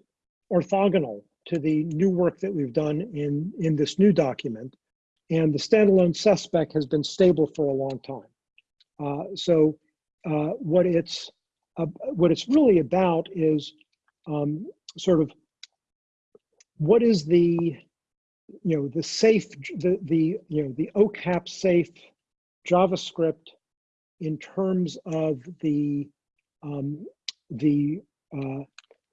orthogonal to the new work that we've done in in this new document, and the standalone SES spec has been stable for a long time. Uh, so uh, what it's uh, what it's really about is um, sort of what is the you know, the safe, the, the, you know, the OCAP safe JavaScript in terms of the, um, the uh,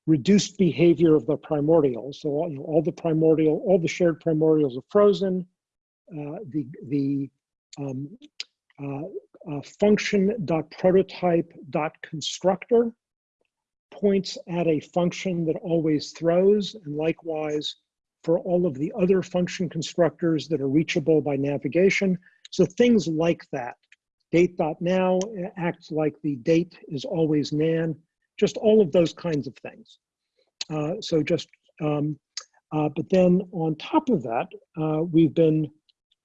reduced behavior of the primordials. So all, you know, all the primordial, all the shared primordials are frozen. Uh, the the um, uh, uh, function dot prototype dot constructor points at a function that always throws, and likewise for all of the other function constructors that are reachable by navigation. So things like that. Date.now acts like the date is always nan, just all of those kinds of things. Uh, so just, um, uh, but then on top of that, uh, we've been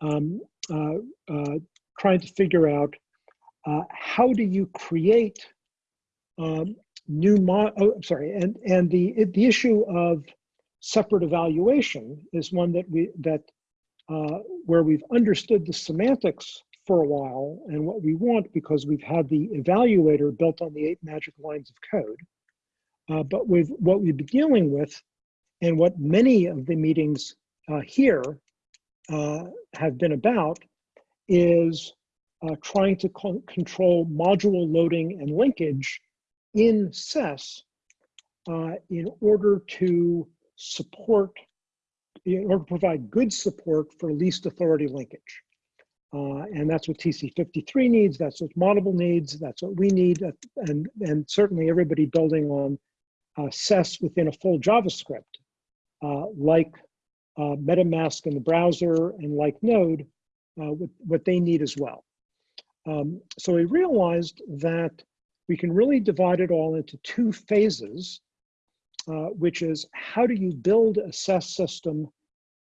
um, uh, uh, trying to figure out uh, how do you create um, new mod, oh, sorry, and, and the, the issue of separate evaluation is one that we, that where we've understood the semantics for a while and what we want because we've had the evaluator built on the eight magic lines of code. Uh, but with what we've been dealing with and what many of the meetings uh, here uh, have been about is uh, trying to co control module loading and linkage in SES uh, in order to support, in order to provide good support for least authority linkage. Uh, and that's what TC53 needs, that's what Moddable needs, that's what we need, and, and certainly everybody building on uh, SES within a full JavaScript, uh, like uh, MetaMask in the browser and like Node, uh, what, what they need as well. Um, so we realized that we can really divide it all into two phases, uh, which is how do you build a SES system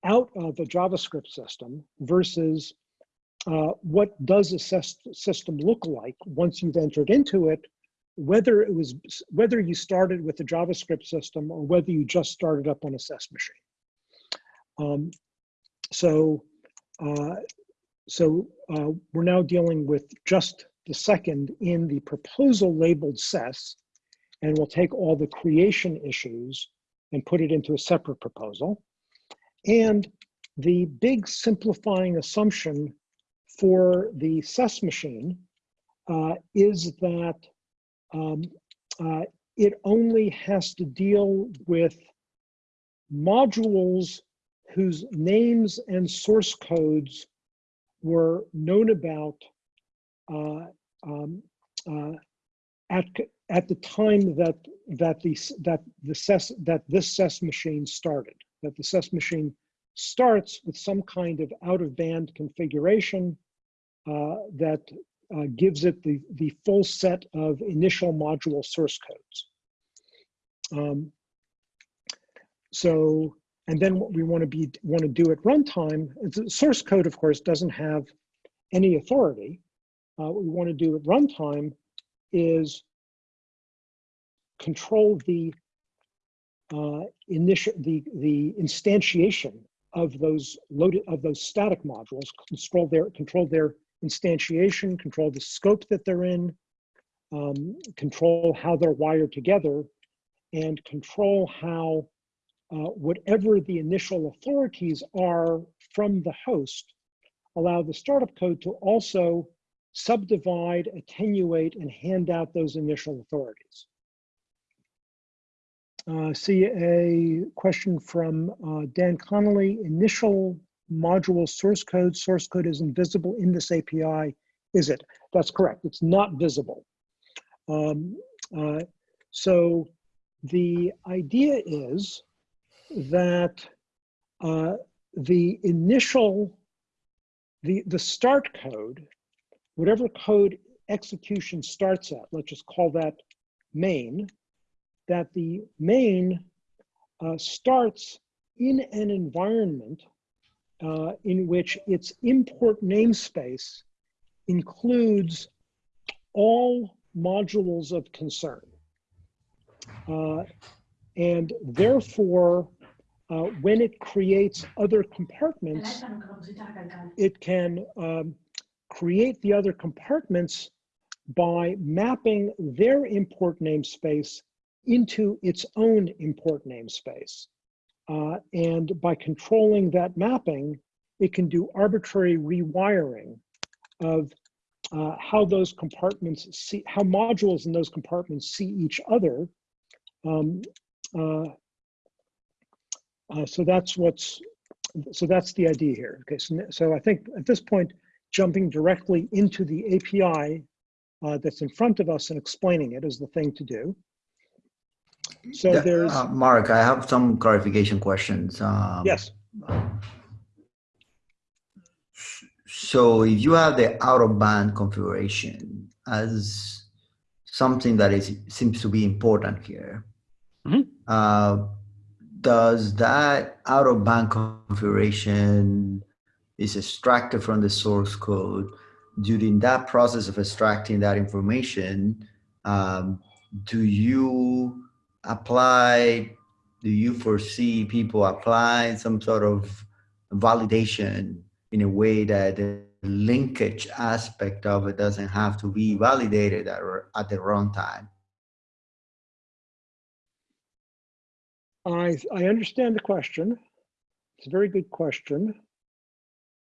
out of a JavaScript system versus uh, what does a system look like once you've entered into it whether it was whether you started with a JavaScript system or whether you just started up on a SES machine. Um, so, uh, so uh, we're now dealing with just the second in the proposal labeled SES, and we'll take all the creation issues and put it into a separate proposal. And the big simplifying assumption for the SES machine uh, is that um, uh, it only has to deal with modules whose names and source codes were known about uh, um, uh, at at the time that that the that the SES that this SES machine started. That the SES machine starts with some kind of out of band configuration that uh, gives it the, the full set of initial module source codes. Um, so, and then what we want to be want to do at runtime, the source code, of course, doesn't have any authority. Uh, what we want to do at runtime is control the uh, initial the the instantiation of those loaded of those static modules, control their control their instantiation, control the scope that they're in, um, control how they're wired together, and control how uh, whatever the initial authorities are from the host, allow the startup code to also subdivide, attenuate, and hand out those initial authorities. Uh, see a question from uh, Dan Connolly. Initial module source code. Source code is invisible in this API. Is it? That's correct. It's not visible. Um, uh, so the idea is that uh, the initial, the, the start code, whatever code execution starts at, let's just call that main, that the main uh, starts in an environment uh, in which its import namespace includes all modules of concern. Uh, and therefore, uh, when it creates other compartments, it can um, create the other compartments by mapping their import namespace into its own import namespace. Uh, and by controlling that mapping, it can do arbitrary rewiring of uh, how those compartments see, how modules in those compartments see each other. Um, uh, uh, so that's what's, so that's the idea here. Okay, so, so I think at this point, jumping directly into the API uh, that's in front of us and explaining it is the thing to do. So Yeah, there's, uh, Mark, I have some clarification questions. Um, yes, So if you have the out of band configuration as something that is seems to be important here, Mhm. uh, does that out of band configuration is extracted from the source code? During that process of extracting that information, um, do you apply? Do you foresee people applying some sort of validation in a way that the linkage aspect of it doesn't have to be validated at, at the runtime. I, I understand the question. It's a very good question.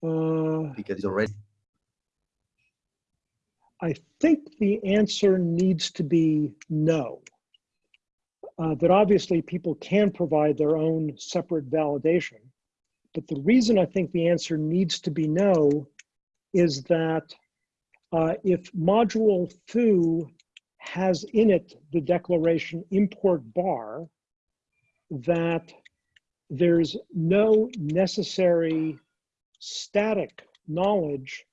Uh, Because already I think the answer needs to be no. Uh, that obviously people can provide their own separate validation. But the reason I think the answer needs to be no is that uh, if module foo has in it the declaration import bar, that there's no necessary static knowledge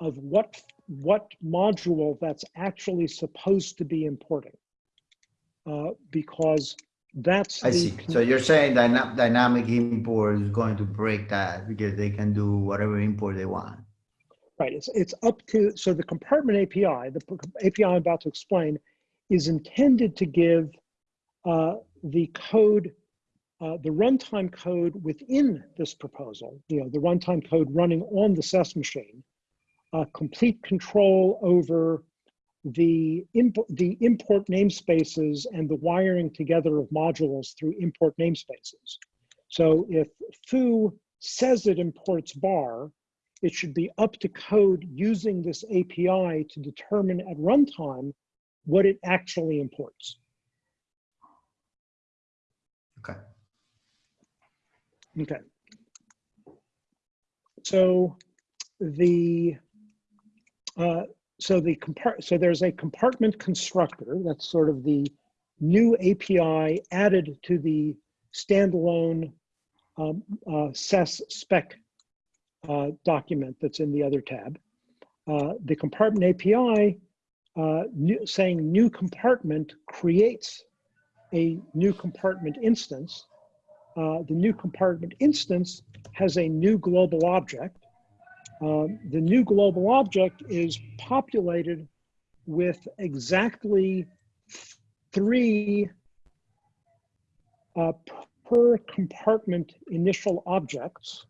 of what what module that's actually supposed to be importing. Uh, because that's I see. So you're saying dyna dynamic import is going to break that because they can do whatever import they want. Right, it's, it's up to, so the compartment API, the API I'm about to explain, is intended to give uh, the code, uh, the runtime code within this proposal, you know, the runtime code running on the SES machine, uh, complete control over the, imp the import namespaces and the wiring together of modules through import namespaces. So if foo says it imports bar, it should be up to code using this API to determine at runtime what it actually imports. Okay. Okay. So the uh, so the so there's a compartment constructor that's sort of the new API added to the standalone um, uh, SES spec uh, document that's in the other tab. Uh, the compartment API uh, new, saying new compartment creates a new compartment instance. Uh, the new compartment instance has a new global object. Um, the new global object is populated with exactly three uh, per compartment initial objects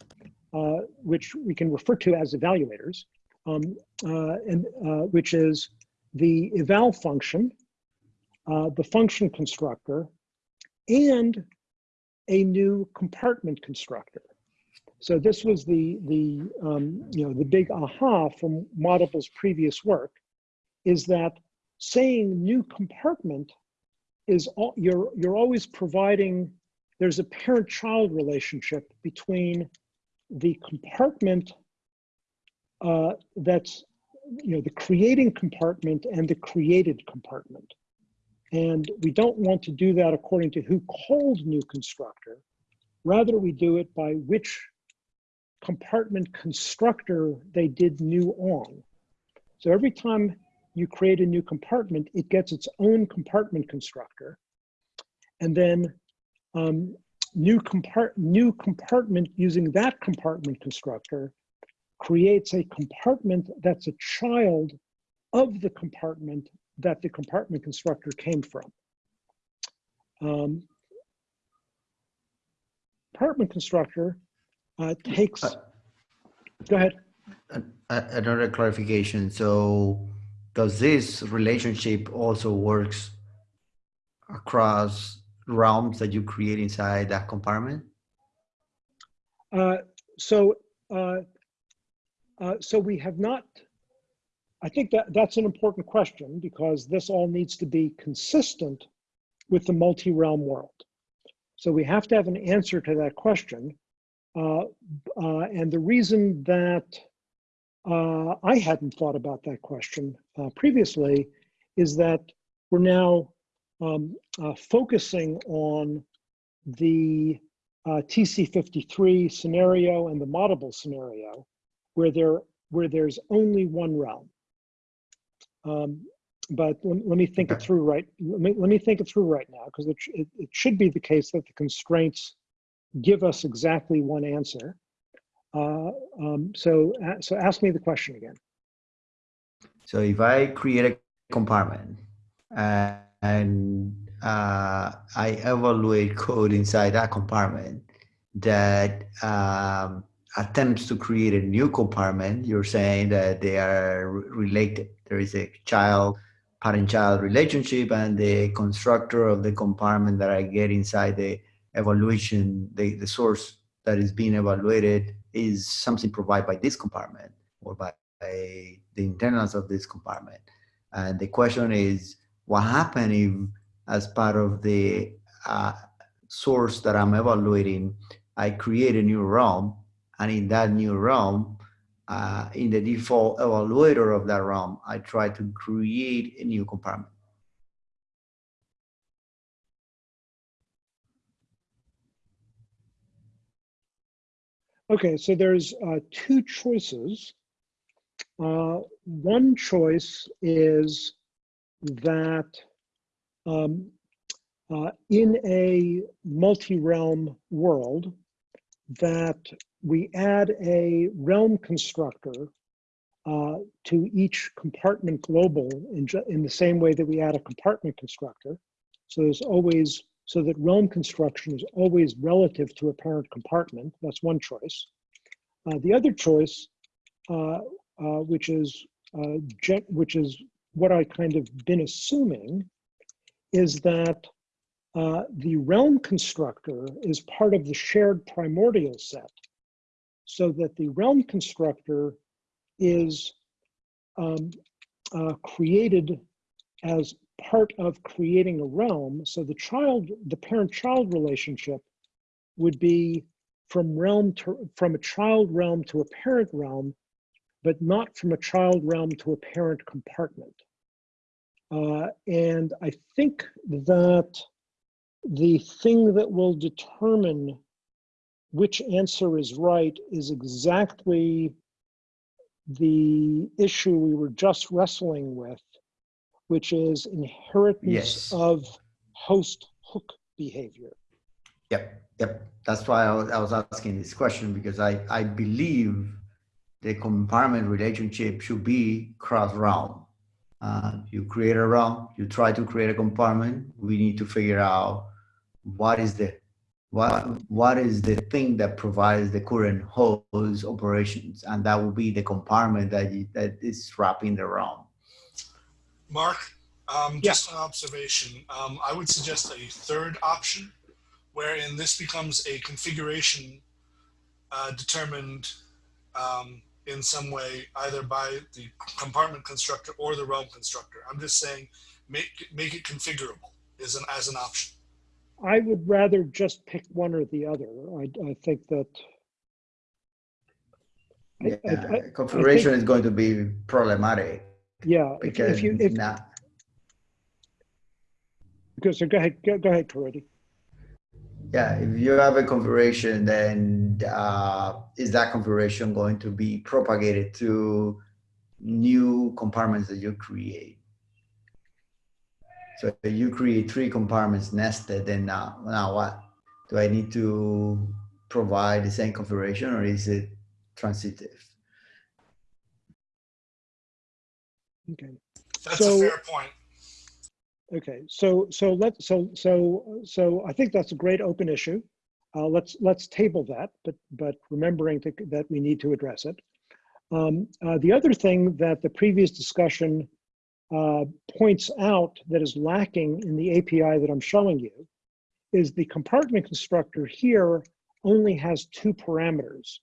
uh, which we can refer to as evaluators, um, uh, and uh, which is the eval function, uh, the function constructor, and a new compartment constructor. So this was the the um, you know the big aha from Moddable's previous work, is that saying new compartment is all, you're you're always providing there's a parent-child relationship between the compartment uh, that's, you know, the creating compartment and the created compartment. And we don't want to do that according to who called new constructor. Rather, we do it by which compartment constructor they did new on. So every time you create a new compartment, it gets its own compartment constructor. And then um, new, compart new compartment using that compartment constructor creates a compartment that's a child of the compartment that the compartment constructor came from. Um, compartment constructor uh, takes, Uh, go ahead. Another clarification. So does this relationship also works across realms that you create inside that compartment? Uh, so, uh, uh, so we have not, I think that that's an important question because this all needs to be consistent with the multi-realm world. So we have to have an answer to that question. Uh, uh, and the reason that uh, I hadn't thought about that question uh, previously is that we're now um, uh, focusing on the uh, TC53 scenario and the Moddable scenario where there where there's only one realm. Um, but let, let me think it through right. Let me let me think it through right now because it, it it should be the case that the constraints give us exactly one answer. Uh, um, so so ask me the question again. So if I create a compartment uh, and uh, I evaluate code inside that compartment that um, attempts to create a new compartment, you're saying that they are related. There is a child, parent-child relationship and the constructor of the compartment that I get inside the evaluation, the, the source that is being evaluated is something provided by this compartment or by by the internals of this compartment. And the question is, what happens if, as part of the uh, source that I'm evaluating, I create a new realm, and in that new realm, uh, in the default evaluator of that realm, I try to create a new compartment. Okay, so there's uh, two choices. Uh, one choice is that um, uh, in a multi-realm world, that we add a realm constructor uh, to each compartment global in, in the same way that we add a compartment constructor. So there's always, so that realm construction is always relative to a parent compartment. That's one choice. Uh, the other choice, uh, uh, which is uh, which is what I kind of been assuming, is that uh, the realm constructor is part of the shared primordial set, so that the realm constructor is um, uh, created as part of creating a realm. So the child, the parent-child relationship would be from realm to, from a child realm to a parent realm, but not from a child realm to a parent compartment. Uh, and I think that the thing that will determine which answer is right is exactly the issue we were just wrestling with, which is inheritance Yes. of host hook behavior. Yep, yep. That's why I was, I was asking this question because I, I believe the compartment relationship should be cross realm. Uh, you create a realm, you try to create a compartment. We need to figure out what is the what what is the thing that provides the current host operations, and that will be the compartment that you, that is wrapping the realm. Mark, um, Yeah. just an observation. Um, I would suggest a third option, wherein this becomes a configuration uh, determined um, in some way, either by the compartment constructor or the realm constructor. I'm just saying, make make it configurable is an as an option. I would rather just pick one or the other. I, I think that. I- I- Yeah, I- configuration is going to be problematic Yeah, if, because if you, if, now because, so go ahead, go, go ahead, Caridy. Yeah, if you have a configuration, then uh, is that configuration going to be propagated to new compartments that you create? So you create three compartments nested, then now, now what? Do I need to provide the same configuration or is it transitive? Okay. That's So- a fair point. Okay, so so let so so so I think that's a great open issue. Uh, let's let's table that, but but remembering to, that we need to address it. Um, uh, the other thing that the previous discussion uh, points out that is lacking in the API that I'm showing you is the compartment constructor here only has two parameters.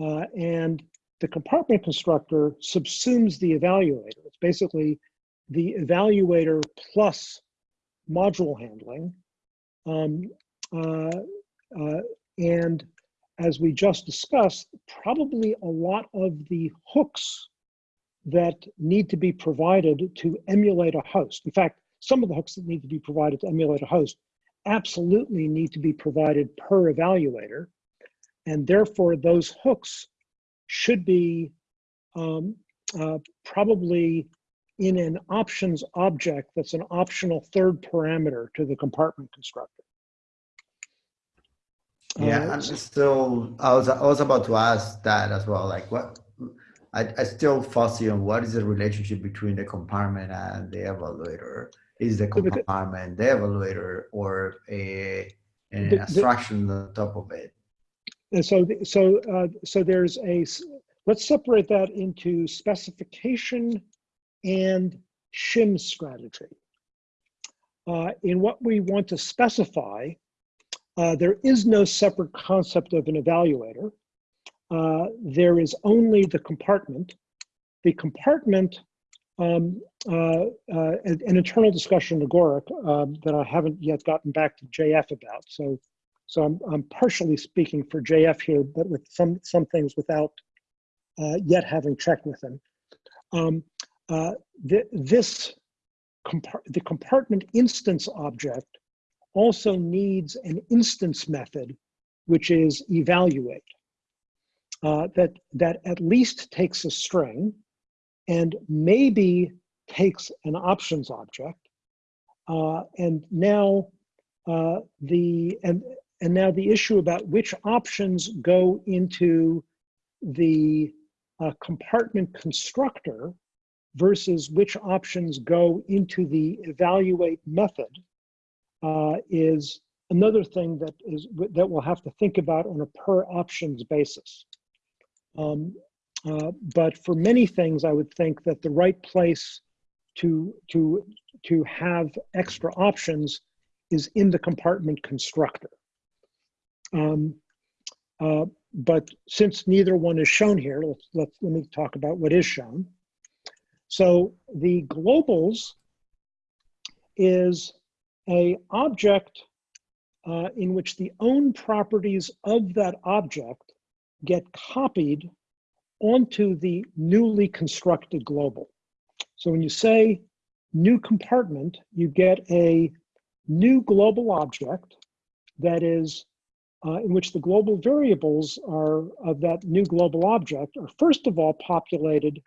Uh, and the compartment constructor subsumes the evaluator. It's basically the evaluator plus module handling. Um, uh, uh, and as we just discussed, probably a lot of the hooks that need to be provided to emulate a host. In fact, some of the hooks that need to be provided to emulate a host absolutely need to be provided per evaluator. And therefore, those hooks should be um, uh, probably in an options object that's an optional third parameter to the compartment constructor. Yeah, Uh, I'm still, I was, I was about to ask that as well, like what, I, I still fussy on what is the relationship between the compartment and the evaluator? Is the the- compartment the evaluator or a, an The- the- abstraction on top of it? And so, so, uh, so there's a let's separate that into specification and shim strategy. Uh, in what we want to specify, uh, there is no separate concept of an evaluator. Uh, there is only the compartment. The compartment, um, uh, uh, an, an internal discussion in Agoric um, that I haven't yet gotten back to JF about. So so I'm, I'm partially speaking for JF here, but with some, some things without uh, yet having checked with him. Um, uh, th this, the compartment instance object also needs an instance method, which is evaluate. Uh, that, that at least takes a string and maybe takes an options object. Uh, and now uh, the, and, and now the issue about which options go into the uh, compartment constructor versus which options go into the evaluate method uh, is another thing that is that we'll have to think about on a per options basis. Um, uh, but for many things, I would think that the right place to to to have extra options is in the compartment constructor. Um, uh, but since neither one is shown here, let's, let's, let me talk about what is shown. So the globals is a object uh, in which the own properties of that object get copied onto the newly constructed global. So when you say new compartment, you get a new global object that is uh, in which the global variables are of that new global object are first of all populated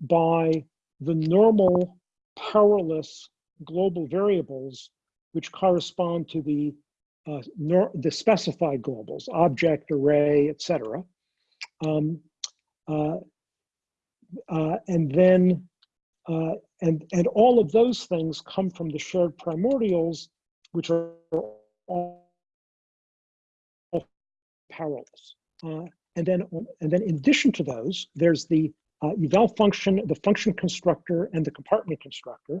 by the normal powerless global variables which correspond to the uh, the specified globals, object, array, etc. Um, uh, uh, and then, uh, and, and all of those things come from the shared primordials, which are all powerless. Uh, and then, and then in addition to those, there's the uh, eval function, the function constructor, and the compartment constructor.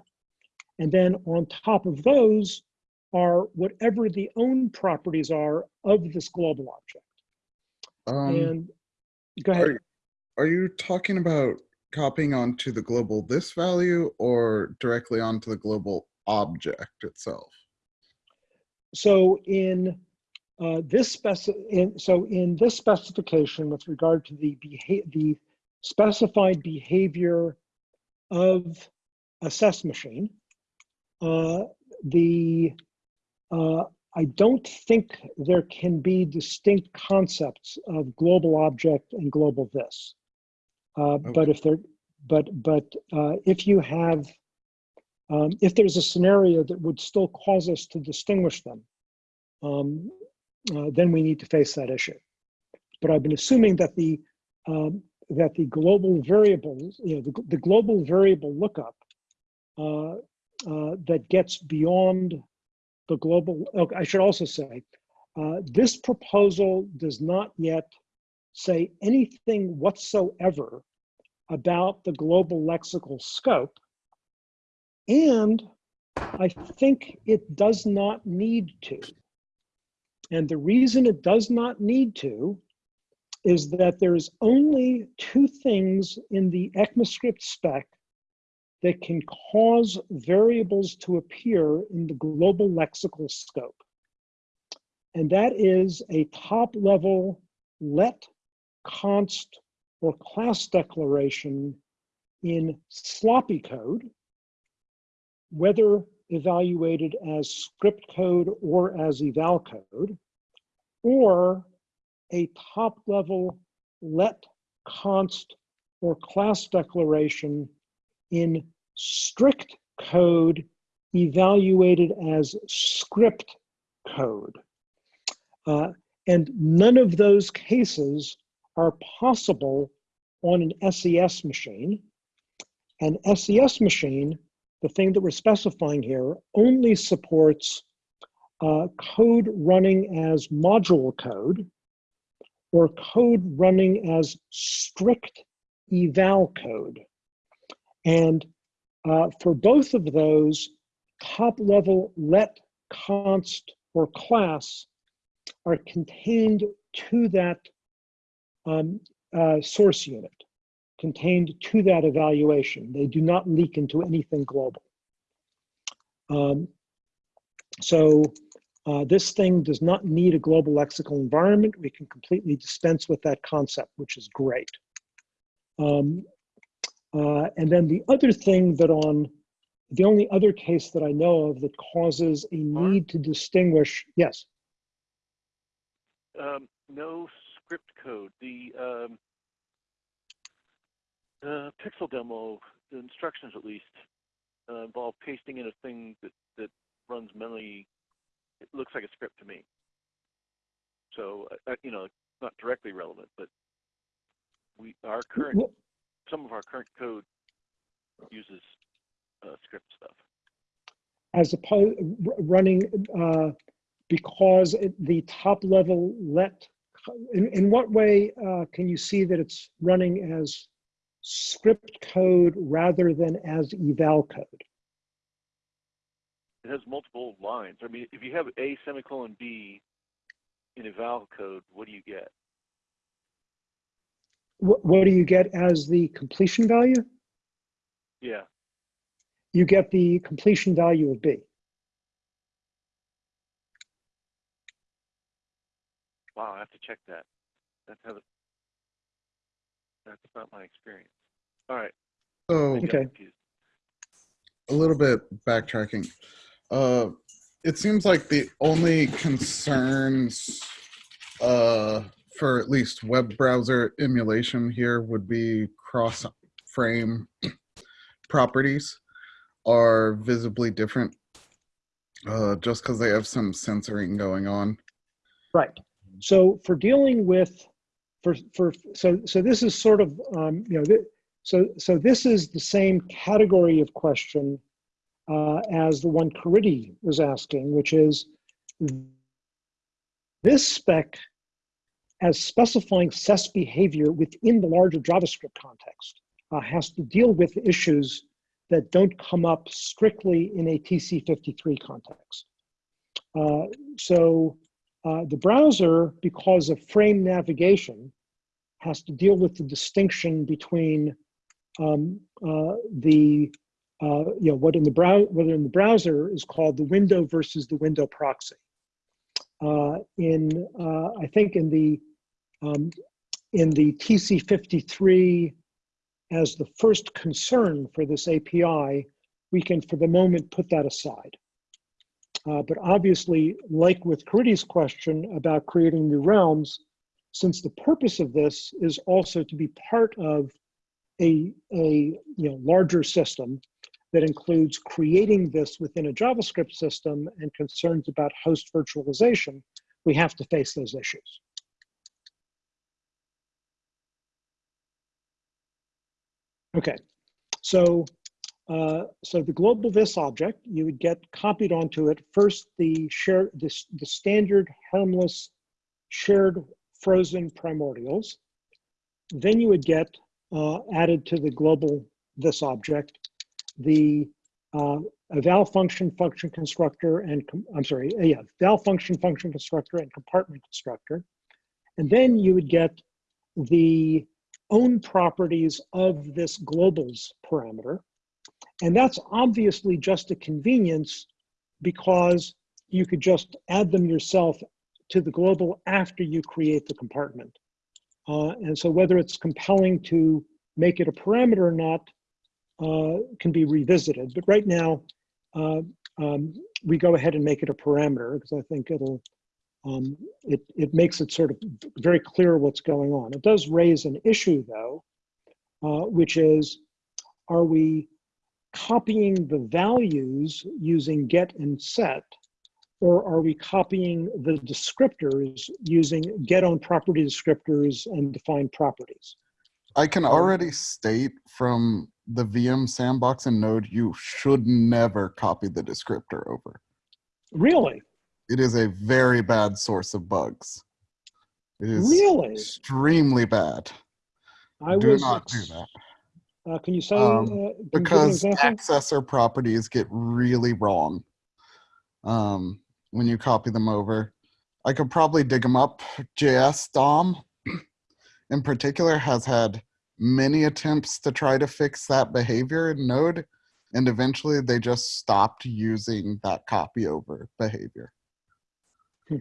And then on top of those are whatever the own properties are of this global object. Um, and go ahead. are, are you talking about copying onto the global this value or directly onto the global object itself? So in uh, this speci in, so in this specification with regard to the the specified behavior of a SES machine, uh, the uh, I don't think there can be distinct concepts of global object and global this. Uh, But if there, but but uh, if you have, um, if there's a scenario that would still cause us to distinguish them, um, uh, then we need to face that issue. But I've been assuming that the um, that the global variables, you know, the, the global variable lookup uh, uh, that gets beyond the global, okay, I should also say, uh, this proposal does not yet say anything whatsoever about the global lexical scope. And I think it does not need to. And the reason it does not need to is that there's only two things in the ECMAScript spec that can cause variables to appear in the global lexical scope. And that is a top level let, const, or class declaration in sloppy code, whether evaluated as script code or as eval code, or a top level let, const, or class declaration in strict code evaluated as script code. Uh, and none of those cases are possible on an SES machine. An SES machine, the thing that we're specifying here, only supports uh, code running as module code or code running as strict eval code. And uh, for both of those, top level let, const, or class are contained to that um, uh, source unit, contained to that evaluation. They do not leak into anything global. Um, so uh, this thing does not need a global lexical environment. We can completely dispense with that concept, which is great. Um, uh, and then the other thing that on the only other case that I know of that causes a need to distinguish, yes. Um, no script code. The um, uh, pixel demo, the instructions at least, uh, involve pasting in a thing that, that runs mentally. It looks like a script to me. So, uh, you know, not directly relevant, but we our current some of our current code uses uh, script stuff. as opposed running uh, because it, the top level let in, in what way uh, can you see that it's running as script code rather than as eval code It has multiple lines. I mean, if you have A semicolon B in eval code, what do you get? what, what do you get as the completion value Yeah. you get the completion value of b Wow, I have to check that. That's how. The, that's not my experience. All right. So Okay. a little bit backtracking. Uh, it seems like the only concerns uh, for at least web browser emulation here would be cross frame properties are visibly different uh, just because they have some censoring going on. Right. So for dealing with, for, for so so this is sort of um, you know so so this is the same category of question uh, as the one Caridy was asking, which is this spec as specifying SES behavior within the larger JavaScript context uh, has to deal with issues that don't come up strictly in a TC53 context. Uh, so uh, the browser, because of frame navigation, has to deal with the distinction between um, uh, the uh, you know what in the brow whether in the browser is called the window versus the window proxy. Uh, in uh, I think in the um, in the TC53 as the first concern for this API, we can for the moment put that aside. Uh, but obviously, like with Caridy's question about creating new realms, since the purpose of this is also to be part of a, a you know, larger system that includes creating this within a JavaScript system and concerns about host virtualization, we have to face those issues. Okay, so uh, so the global this object, you would get copied onto it first the share this the standard harmless shared frozen primordials. Then you would get uh, added to the global this object the uh, eval function, function constructor, and I'm sorry, yeah, val function, function constructor, and compartment constructor. And then you would get the own properties of this globals parameter. And that's obviously just a convenience because you could just add them yourself to the global after you create the compartment. Uh, and so whether it's compelling to make it a parameter or not uh, can be revisited. But right now, uh, um, we go ahead and make it a parameter because I think it'll, um, it, it makes it sort of very clear what's going on. It does raise an issue though, uh, which is, are we copying the values using get and set, or are we copying the descriptors using get on property descriptors and define properties? I can already state from the VM sandbox and node, you should never copy the descriptor over. Really? It is a very bad source of bugs. It is Really? extremely bad. I do not do that. Uh, can you say, Um, uh, can you give an because accessor properties get really wrong um, when you copy them over. I could probably dig them up. JS DOM in particular has had many attempts to try to fix that behavior in Node, and eventually they just stopped using that copy over behavior. Hmm.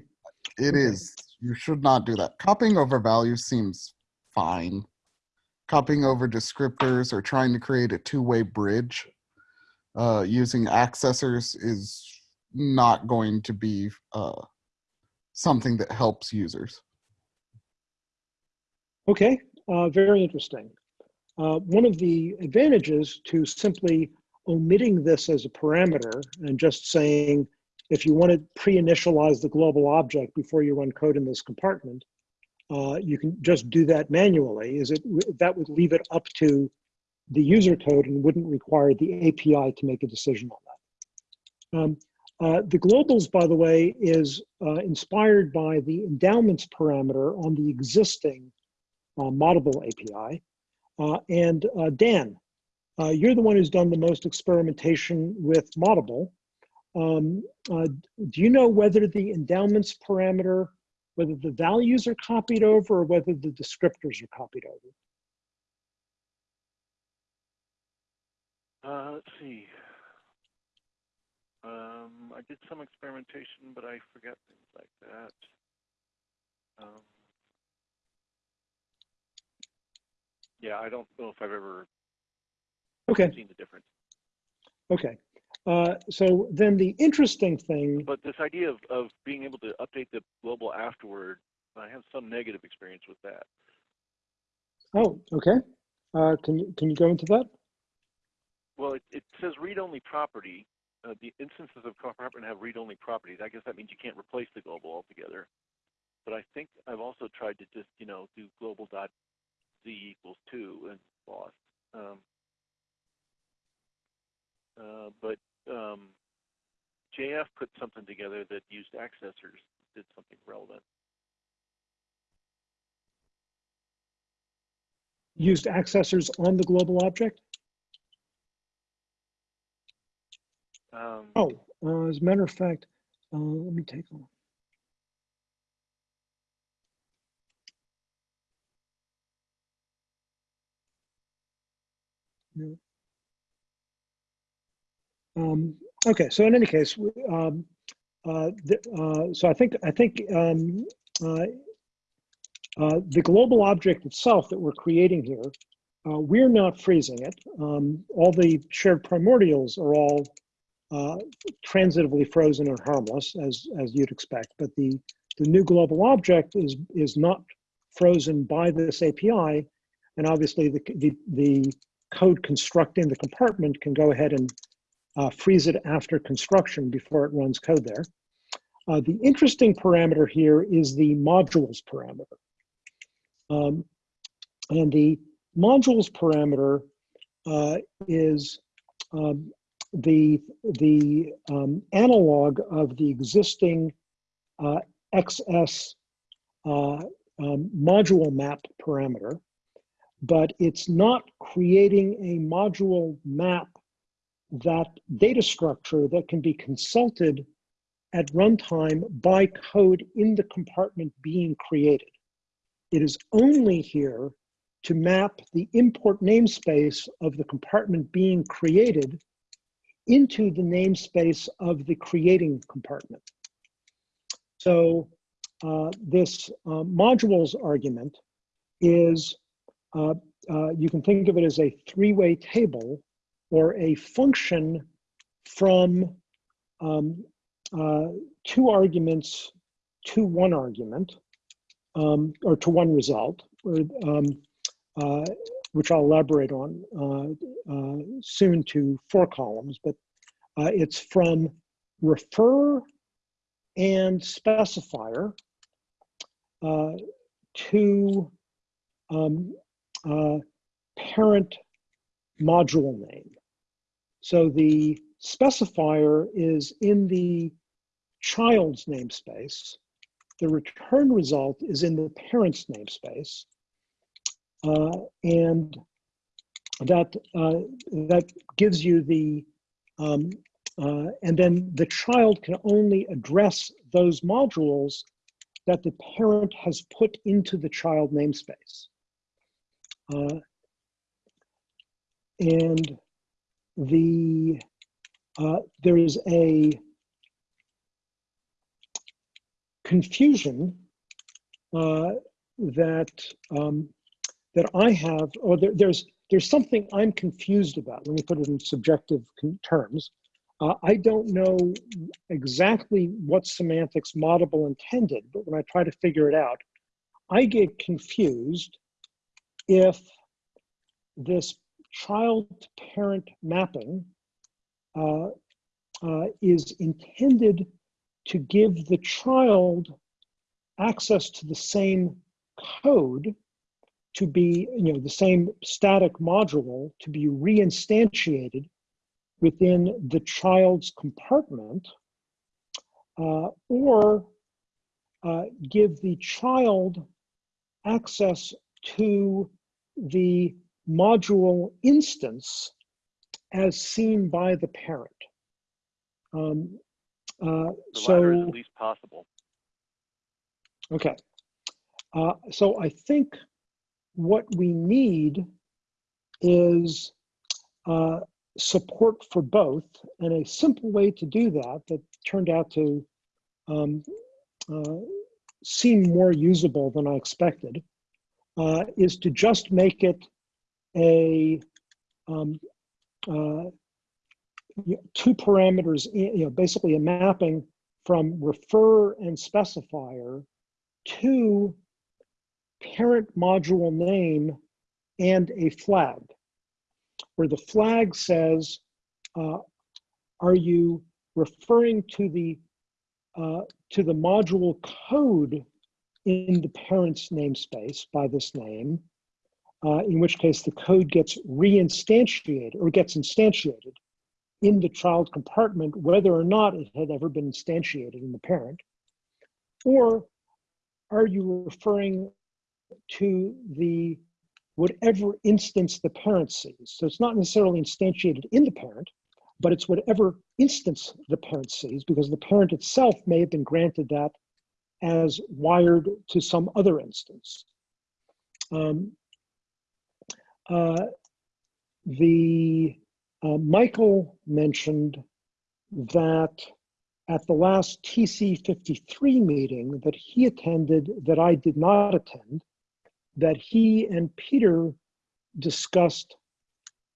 It Okay. is, you should not do that. Copying over values seems fine. Copying over descriptors or trying to create a two-way bridge uh, using accessors is not going to be uh, something that helps users. Okay, uh, very interesting. Uh, one of the advantages to simply omitting this as a parameter and just saying, if you want to pre-initialize the global object before you run code in this compartment, uh, you can just do that manually. Is it that would leave it up to the user code and wouldn't require the API to make a decision on that. Um, uh, the globals, by the way, is uh, inspired by the endowments parameter on the existing uh, API. Uh, and uh, Dan, uh, you're the one who's done the most experimentation with Moddable. Um, do you know whether the endowments parameter, whether the values are copied over or whether the descriptors are copied over? Uh, let's see. Um, I did some experimentation, but I forget things like that. Um, yeah, I don't know if I've ever Okay, seen the difference. okay. Uh, so then the interesting thing, But this idea of, of being able to update the global afterward, I have some negative experience with that. oh, okay. Uh, can you can you go into that? Well, it, it says read-only property. Uh, the instances of compartment have read-only properties. I guess that means you can't replace the global altogether. But I think I've also tried to just, you know, do global dot z equals two and lost. Um, uh, but um, JF put something together that used accessors, did something relevant. Used accessors on the global object? Um, Oh, uh, as a matter of fact, uh, let me take a look. No. Um, okay, so in any case, um, uh, the, uh, so I think I think um, uh, uh, the global object itself that we're creating here, uh, we're not freezing it. Um, all the shared primordials are all uh, transitively frozen or harmless, as as you'd expect. But the the new global object is is not frozen by this API, and obviously the the, the code constructing the compartment can go ahead and uh, freeze it after construction before it runs code there. Uh, the interesting parameter here is the modules parameter. Um, and the modules parameter uh, is um, the, the um, analog of the existing uh, XS uh, um, module map parameter, but it's not creating a module map that data structure that can be consulted at runtime by code in the compartment being created. It is only here to map the import namespace of the compartment being created into the namespace of the creating compartment. So uh, this uh, modules argument is, uh, uh, you can think of it as a three-way table or a function from um, uh, two arguments to one argument, um, or to one result, or, um, uh, which I'll elaborate on uh, uh, soon to four columns, but uh, it's from refer and specifier uh, to um, parent module name. So the specifier is in the child's namespace. The return result is in the parent's namespace. Uh, and that, uh, that gives you the, um, uh, and then the child can only address those modules that the parent has put into the child namespace. Uh, and the uh, there is a confusion uh, that um, that I have, or there, there's there's something I'm confused about. Let me put it in subjective terms. Uh, I don't know exactly what semantics Moddable intended, but when I try to figure it out, I get confused if this child to parent mapping uh, uh, is intended to give the child access to the same code to be, you know, the same static module to be reinstantiated within the child's compartment, uh, or uh, give the child access to the module instance as seen by the parent. Um, uh, The so, at least possible. okay. Uh, so I think what we need is uh, support for both. And a simple way to do that, that turned out to um, uh, seem more usable than I expected, uh, is to just make it a um, uh, two parameters, you know, basically a mapping from refer and specifier to parent module name and a flag, where the flag says, uh, are you referring to the uh, to the module code in the parent's namespace by this name, uh, in which case the code gets reinstantiated or gets instantiated in the child compartment, whether or not it had ever been instantiated in the parent, or are you referring to the whatever instance the parent sees? So it's not necessarily instantiated in the parent, but it's whatever instance the parent sees because the parent itself may have been granted that as wired to some other instance. Um, uh, the uh, Michael mentioned that at the last TC53 meeting that he attended that I did not attend, that he and Peter discussed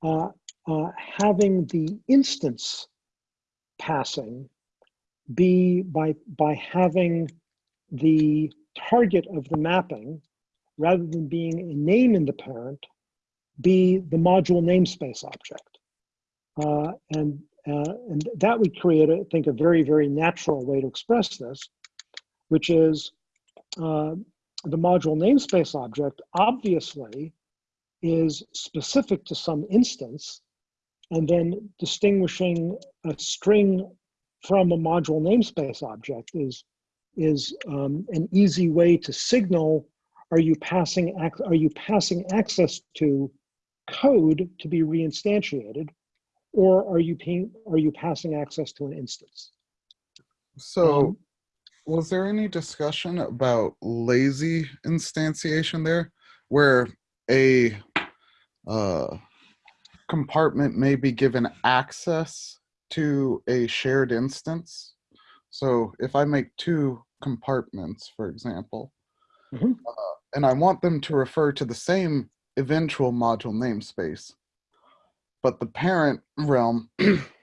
uh, uh, having the instance passing be by, by having the target of the mapping, rather than being a name in the parent, be the module namespace object. Uh, and, uh, and that would create, I think, a very, very natural way to express this, which is uh, the module namespace object obviously is specific to some instance, and then distinguishing a string from a module namespace object is, is um, an easy way to signal, are you passing, are you passing access to code to be reinstantiated, or are you paying, are you passing access to an instance? So, Um, was there any discussion about lazy instantiation there, where a uh, compartment may be given access to a shared instance? So, if I make two compartments, for example, Mhm. uh, and I want them to refer to the same eventual module namespace, but the parent realm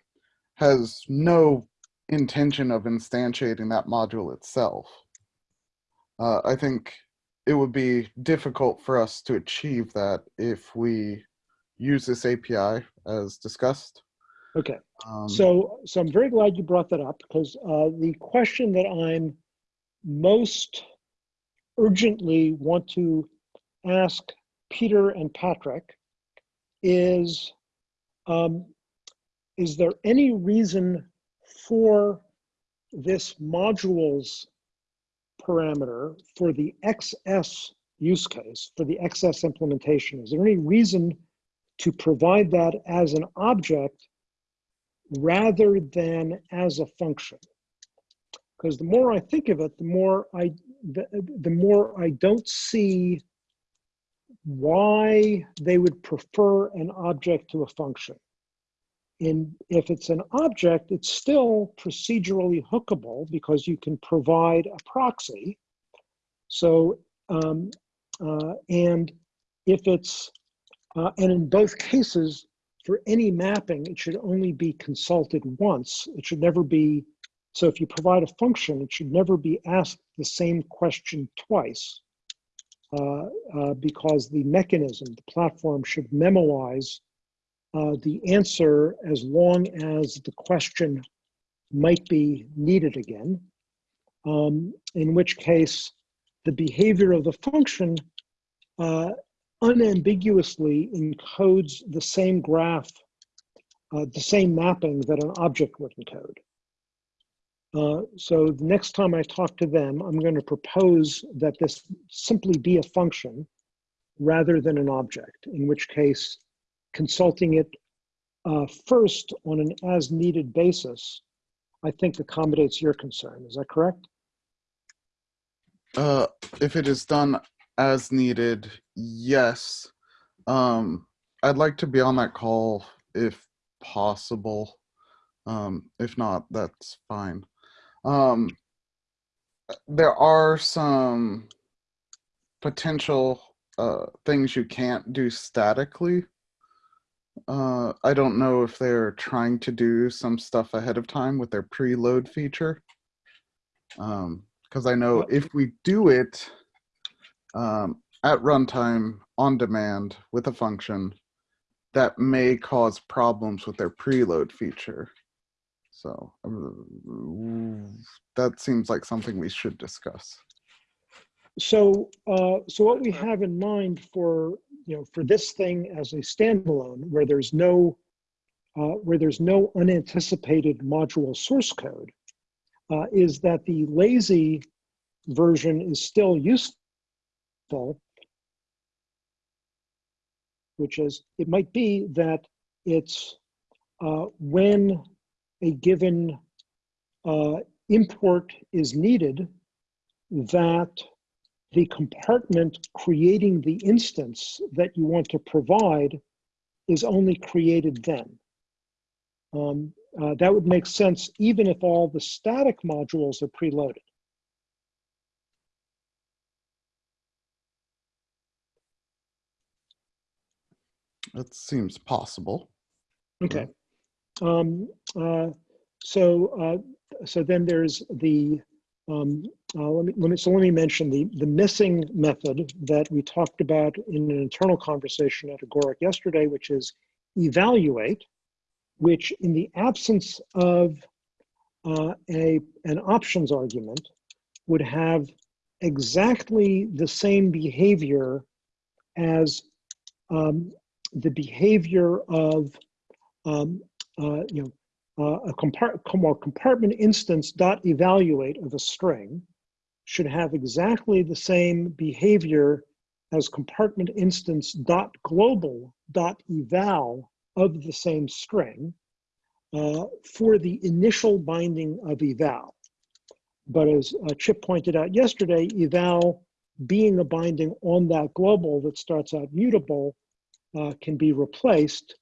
has no intention of instantiating that module itself. Uh, I think it would be difficult for us to achieve that if we use this API as discussed. Okay. Um, So, so I'm very glad you brought that up because uh, the question that I'm most urgently want to ask Peter and Patrick is, um, is there any reason for this modules parameter for the XS use case, for the XS implementation? Is there any reason to provide that as an object rather than as a function. Because the more I think of it, the more I the, the more I don't see why they would prefer an object to a function. And if it's an object, it's still procedurally hookable because you can provide a proxy. So, um, uh, and if it's, uh, and in both cases, for any mapping, it should only be consulted once. It should never be, so if you provide a function, it should never be asked the same question twice. Uh, uh, because the mechanism, the platform should memoize uh, the answer as long as the question might be needed again. Um, in which case, the behavior of the function uh, unambiguously encodes the same graph, uh, the same mapping that an object would encode. Uh, so the next time I talk to them, I'm going to propose that this simply be a function rather than an object, in which case consulting it uh, first on an as needed basis, I think accommodates your concern. Is that correct? Uh, if it is done as needed, yes. Um, I'd like to be on that call if possible. Um, if not, that's fine. Um, there are some potential uh, things you can't do statically. Uh, I don't know if they're trying to do some stuff ahead of time with their preload feature. Because I know if we do it um, at runtime on demand with a function, that may cause problems with their preload feature. So uh, that seems like something we should discuss. So, uh, so what we have in mind for, you know, for this thing as a standalone, where there's no, uh, where there's no unanticipated module source code, uh, is that the lazy version is still useful, which is, it might be that it's uh, when a given uh, import is needed, that the compartment creating the instance that you want to provide is only created then. Um, uh, that would make sense even if all the static modules are preloaded. That seems possible. Okay. Um, uh, so, uh, so then there's the, um, uh, let me, let me, so let me mention the, the missing method that we talked about in an internal conversation at Agoric yesterday, which is evaluate, which in the absence of uh, a, an options argument would have exactly the same behavior as um, the behavior of um, uh, you know, uh, a compart well, compartment instance dot evaluate of a string should have exactly the same behavior as compartment instance dot global dot eval of the same string uh, for the initial binding of eval. But as uh, Chip pointed out yesterday, eval being a binding on that global that starts out mutable uh, can be replaced.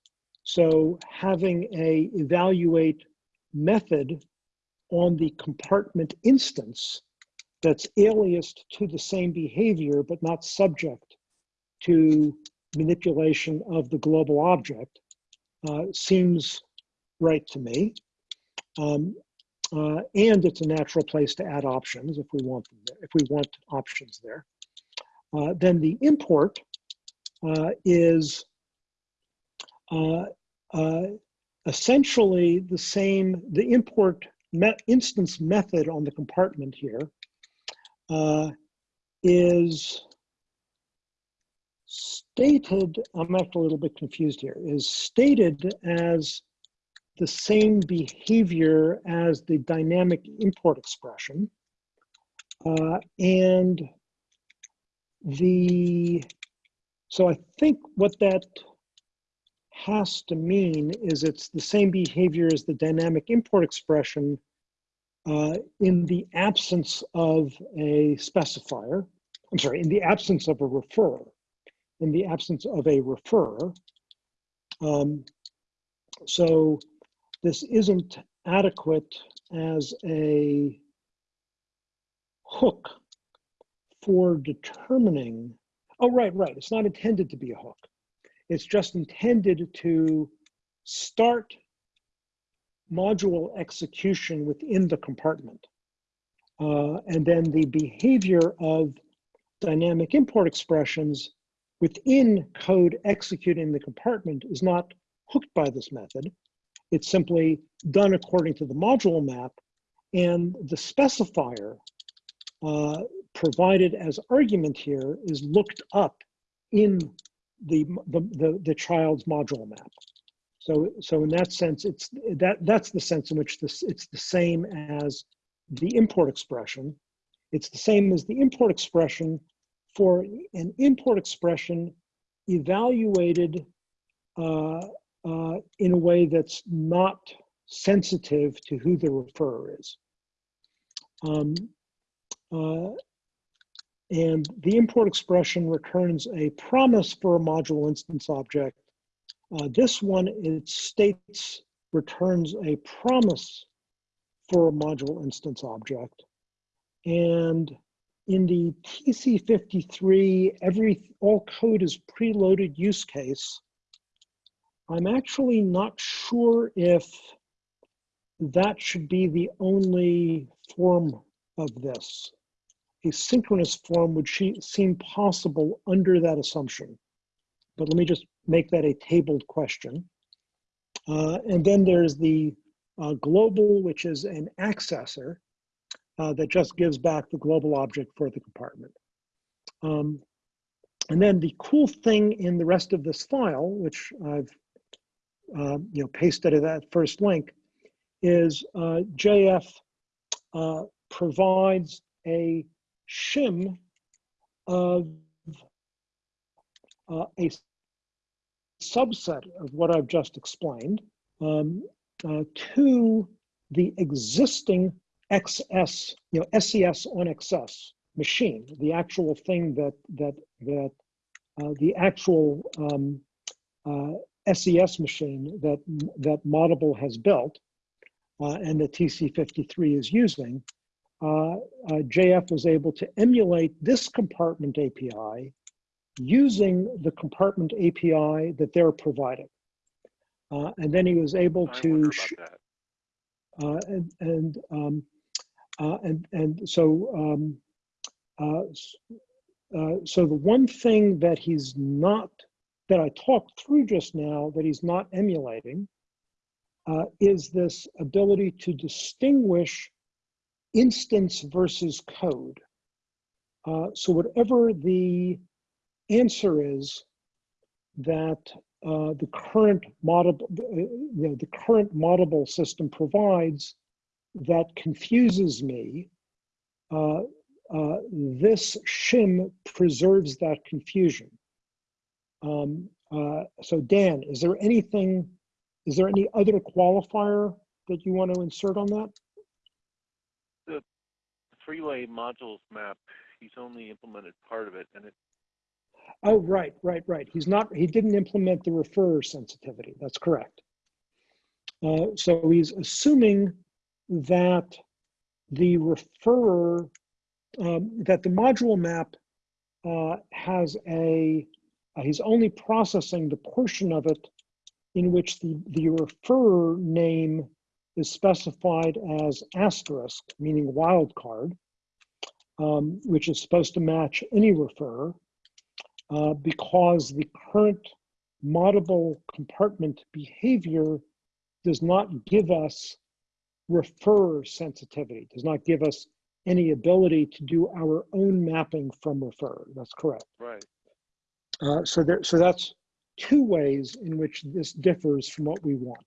So having a evaluate method on the compartment instance that's aliased to the same behavior but not subject to manipulation of the global object uh, seems right to me. Um, uh, and it's a natural place to add options if we want them there, if we want options there. Uh, then the import uh, is essentially the same, the import instance method on the compartment here uh, is stated, I'm actually a little bit confused here, is stated as the same behavior as the dynamic import expression. Uh, and the, so I think what that has to mean is it's the same behavior as the dynamic import expression uh, in the absence of a specifier. I'm sorry, in the absence of a referrer. In the absence of a referrer. Um, so this isn't adequate as a hook for determining, oh, right, right. It's not intended to be a hook. It's just intended to start module execution within the compartment. Uh, and then the behavior of dynamic import expressions within code executing the compartment is not hooked by this method. It's simply done according to the module map and the specifier uh, provided as argument here is looked up in the, the, the, the child's module map. So, so in that sense, it's that that's the sense in which this it's the same as the import expression. It's the same as the import expression for an import expression evaluated uh, uh, in a way that's not sensitive to who the referrer is. Um, uh, and the import expression returns a promise for a module instance object uh, this one, it states, returns a promise for a module instance object. And in the TC53, every all code is preloaded use case. I'm actually not sure if that should be the only form of this. A synchronous form would seem possible under that assumption. But let me just make that a tabled question. Uh, and then there's the uh, global, which is an accessor uh, that just gives back the global object for the compartment. Um, and then the cool thing in the rest of this file, which I've uh, you know pasted at that first link, is uh, JF uh, provides a shim of a subset of what I've just explained um, uh, to the existing XS, you know, SES on XS machine, the actual thing that that that uh, the actual um, uh, SES machine that that Moddable has built uh, and the TC53 is using. Uh, uh, JF was able to emulate this compartment API using the compartment API that they're providing. Uh, and then he was able to, wonder sh- about uh, and and um, uh, and and so um, uh, uh, so the one thing that he's not that I talked through just now that he's not emulating uh, is this ability to distinguish instance versus code. Uh, so whatever the answer is that uh, the current model, uh, you know, the current Moddable system provides that confuses me. Uh, uh, this shim preserves that confusion. Um, Uh, so Dan, is there anything, is there any other qualifier that you want to insert on that? The three-way modules map, he's only implemented part of it, and it Oh, right, right, right. He's not, he didn't implement the referrer sensitivity. That's correct. Uh, so he's assuming that the referrer, um, that the module map uh, has a, uh, he's only processing the portion of it in which the, the referrer name is specified as asterisk, meaning wildcard, um, which is supposed to match any referrer uh, because the current Moddable compartment behavior does not give us referrer sensitivity, does not give us any ability to do our own mapping from referrer. That's correct. right. Uh, so there, so that's two ways in which this differs from what we want.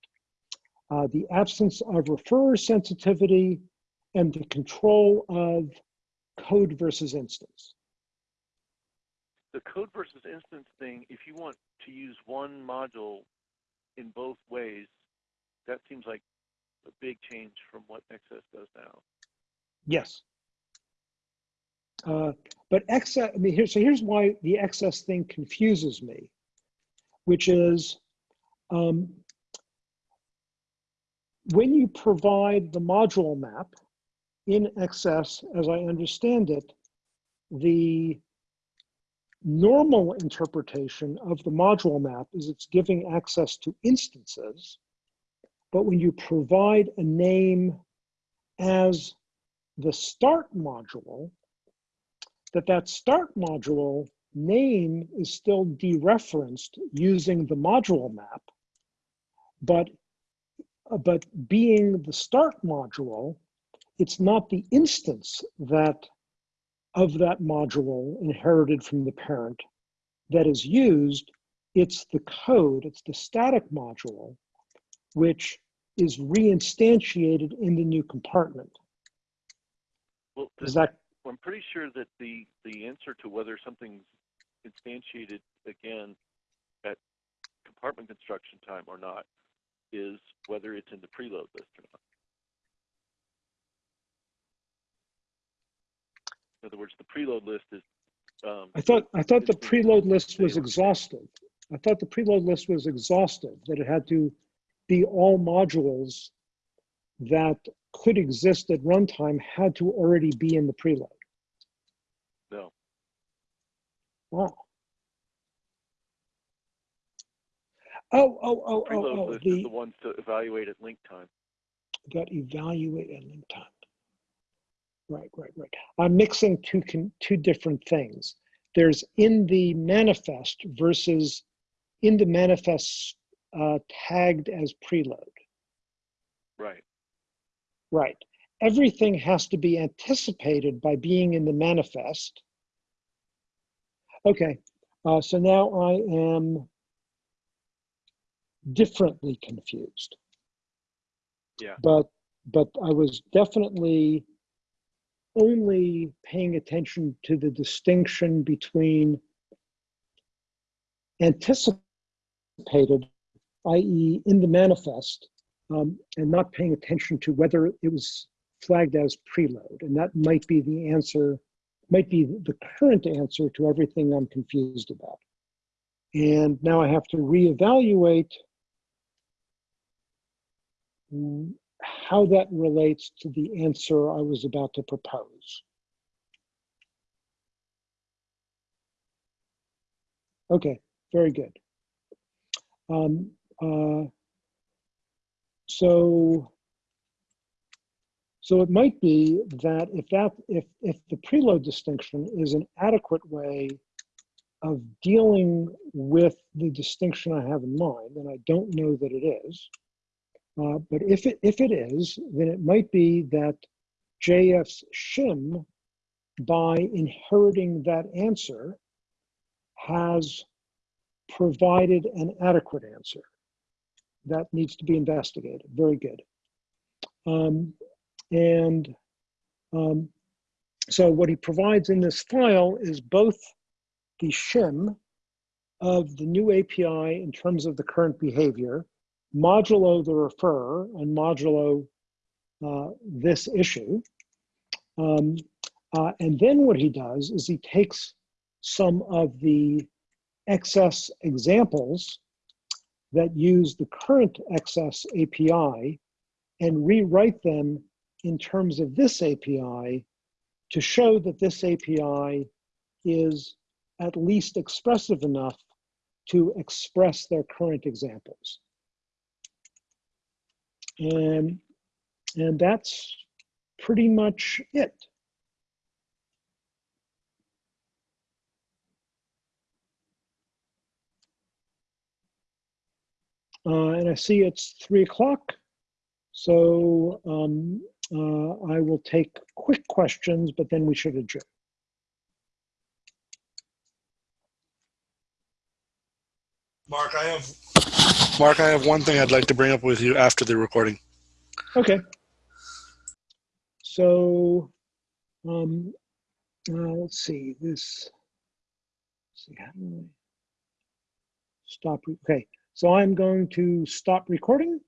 Uh, the absence of referrer sensitivity and the control of code versus instance. The code versus instance thing, if you want to use one module in both ways, that seems like a big change from what XS does now. Yes. Uh, but XS, I mean, here, so here's why the XS thing confuses me, which is um, when you provide the module map in XS, as I understand it, the normal interpretation of the module map is it's giving access to instances. But when you provide a name as the start module, that that start module name is still dereferenced using the module map, but, but being the start module, it's not the instance that of that module inherited from the parent that is used, it's the code, it's the static module, which is reinstantiated in the new compartment. Well, Is that, I'm pretty sure that the, the answer to whether something's instantiated again at compartment construction time or not is whether it's in the preload list or not. In other words, the preload list is. Um, I thought, I thought the preload list was exhaustive. I thought the preload list was exhaustive, that it had to be all modules that could exist at runtime had to already be in the preload. No, Wow. Oh, oh, oh, oh, preload oh, the, the ones to evaluate at link time. that evaluate and link time. Right, right, right. I'm mixing two, con- two different things. There's in the manifest versus in the manifest uh, tagged as preload. Right. Right. Everything has to be anticipated by being in the manifest. Okay, uh, so now I am differently confused. Yeah. But but I was definitely only paying attention to the distinction between anticipated, i.e., in the manifest, um, and not paying attention to whether it was flagged as preload. And that might be the answer, might be the current answer to everything I'm confused about. And now I have to reevaluate how that relates to the answer I was about to propose. Okay, very good. Um, uh, so, so it might be that if that if if the preload distinction is an adequate way of dealing with the distinction I have in mind, and I don't know that it is. Uh, but if it if it is, then it might be that JF's shim, by inheriting that answer, has provided an adequate answer. That needs to be investigated. Very good. Um, and um, so what he provides in this file is both the shim of the new API in terms of the current behavior, modulo the refer, and modulo uh, this issue. Um, uh, and then what he does is he takes some of the XS examples that use the current XS API and rewrite them in terms of this API to show that this API is at least expressive enough to express their current examples. And, and that's pretty much it. Uh, and I see it's three o'clock. So um, uh, I will take quick questions, but then we should adjourn. Mark, I have Mark, I have one thing I'd like to bring up with you after the recording. Okay. So, um, uh, let's see this. let's see how do I stop? Okay, so I'm going to stop recording